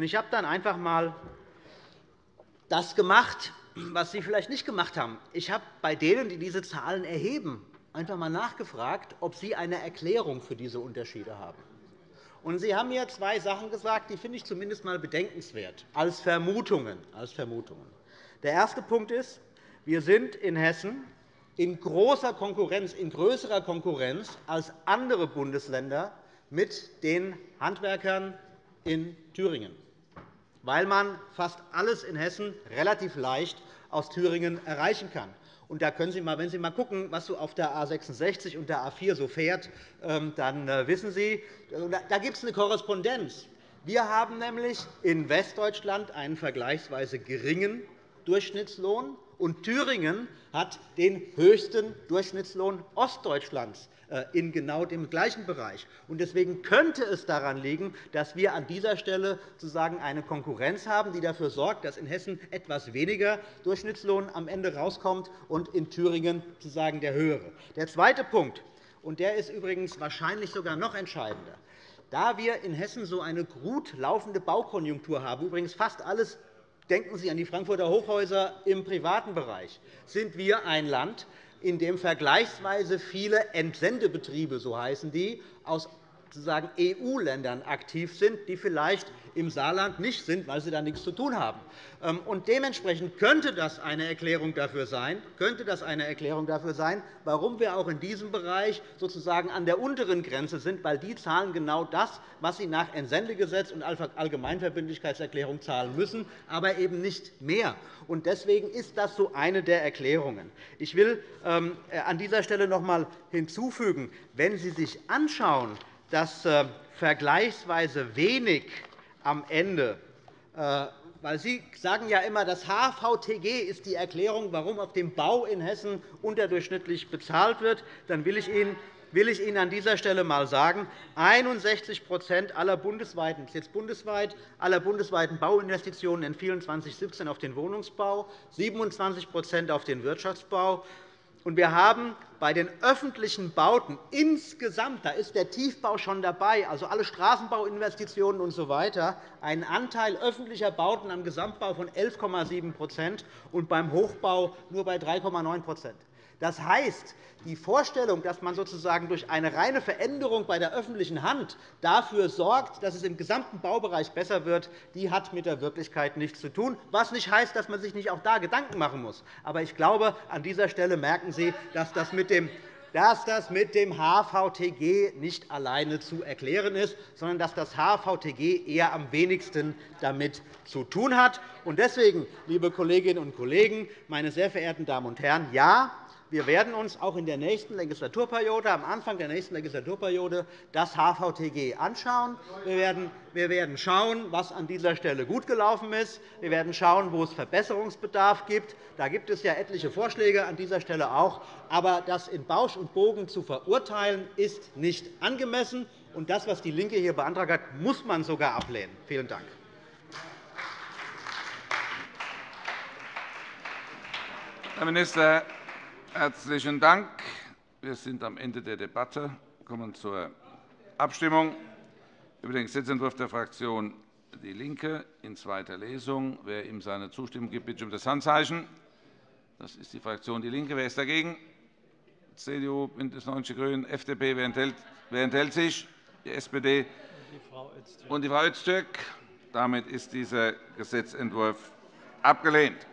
[SPEAKER 8] Ich habe dann einfach einmal das gemacht, was Sie vielleicht nicht gemacht haben. Ich habe bei denen, die diese Zahlen erheben, einfach einmal nachgefragt, ob Sie eine Erklärung für diese Unterschiede haben. Sie haben mir zwei Sachen gesagt, die finde ich zumindest einmal bedenkenswert, als. Als Vermutungen. Der erste Punkt ist, wir sind in Hessen in großer Konkurrenz, in größerer Konkurrenz als andere Bundesländer mit den Handwerkern in Thüringen, weil man fast alles in Hessen relativ leicht aus Thüringen erreichen kann. Und da können Sie mal, wenn Sie mal schauen, was so auf der A 66 und der A 4 so fährt, ähm, dann äh, wissen Sie, da gibt es eine Korrespondenz. Wir haben nämlich in Westdeutschland einen vergleichsweise geringen Durchschnittslohn und Thüringen hat den höchsten Durchschnittslohn Ostdeutschlands äh, in genau dem gleichen Bereich. Deswegen könnte es daran liegen, dass wir an dieser Stelle sozusagen eine Konkurrenz haben, die dafür sorgt, dass in Hessen etwas weniger Durchschnittslohn am Ende herauskommt und in Thüringen sozusagen der höhere. Der zweite Punkt, und der ist übrigens wahrscheinlich sogar noch entscheidender. Da wir in Hessen so eine gut laufende Baukonjunktur haben, übrigens fast alles Denken Sie an die Frankfurter Hochhäuser im privaten Bereich. Sind wir ein Land, in dem vergleichsweise viele Entsendebetriebe, so heißen die, aus sozusagen EU-Ländern aktiv sind, die vielleicht im Saarland nicht sind, weil sie da nichts zu tun haben. Ähm, und dementsprechend könnte das eine Erklärung dafür sein, könnte das eine Erklärung dafür sein, warum wir auch in diesem Bereich sozusagen an der unteren Grenze sind, weil die zahlen genau das, was sie nach Entsendegesetz und Allgemeinverbindlichkeitserklärung zahlen müssen, aber eben nicht mehr. Deswegen ist das so eine der Erklärungen. Ich will ähm, an dieser Stelle noch einmal hinzufügen, wenn Sie sich anschauen, dass äh, vergleichsweise wenig am Ende äh, weil Sie sagen ja immer, das HVTG ist die Erklärung, warum auf dem Bau in Hessen unterdurchschnittlich bezahlt wird. Dann will ich Ihnen will ich Ihnen an dieser Stelle einmal sagen, 61 aller bundesweiten, jetzt bundesweit, aller bundesweiten Bauinvestitionen entfielen 2017 auf den Wohnungsbau, 27% auf den Wirtschaftsbau wir haben bei den öffentlichen Bauten insgesamt, da ist der Tiefbau schon dabei, also alle Straßenbauinvestitionen usw., so einen Anteil öffentlicher Bauten am Gesamtbau von 11,7% und beim Hochbau nur bei 3,9 das heißt, die Vorstellung, dass man sozusagen durch eine reine Veränderung bei der öffentlichen Hand dafür sorgt, dass es im gesamten Baubereich besser wird, die hat mit der Wirklichkeit nichts zu tun, was nicht heißt, dass man sich nicht auch da Gedanken machen muss. Aber ich glaube, an dieser Stelle merken Sie, dass das mit dem dass das mit dem HVTG nicht alleine zu erklären ist, sondern dass das HVTG eher am wenigsten damit zu tun hat. Deswegen, liebe Kolleginnen und Kollegen, meine sehr verehrten Damen und Herren, ja, wir werden uns auch in der nächsten Legislaturperiode, am Anfang der nächsten Legislaturperiode, das HVTG anschauen. Wir werden schauen, was an dieser Stelle gut gelaufen ist. Wir werden schauen, wo es Verbesserungsbedarf gibt. Da gibt es ja etliche Vorschläge an dieser Stelle auch. Aber das in Bausch und Bogen zu verurteilen, ist nicht angemessen. Und das, was DIE LINKE hier beantragt hat, muss man sogar ablehnen. Vielen Dank.
[SPEAKER 5] Herr Minister, herzlichen Dank. Wir sind am Ende der Debatte. Wir kommen zur Abstimmung über den Gesetzentwurf der Fraktion DIE LINKE in zweiter Lesung. Wer ihm seine Zustimmung gibt, bitte ich um das Handzeichen. Das ist die Fraktion DIE LINKE. Wer ist dagegen? CDU, BÜNDNIS 90 die GRÜNEN, FDP. Wer enthält, wer enthält sich? Die SPD und die Frau Öztürk. Damit ist dieser Gesetzentwurf abgelehnt.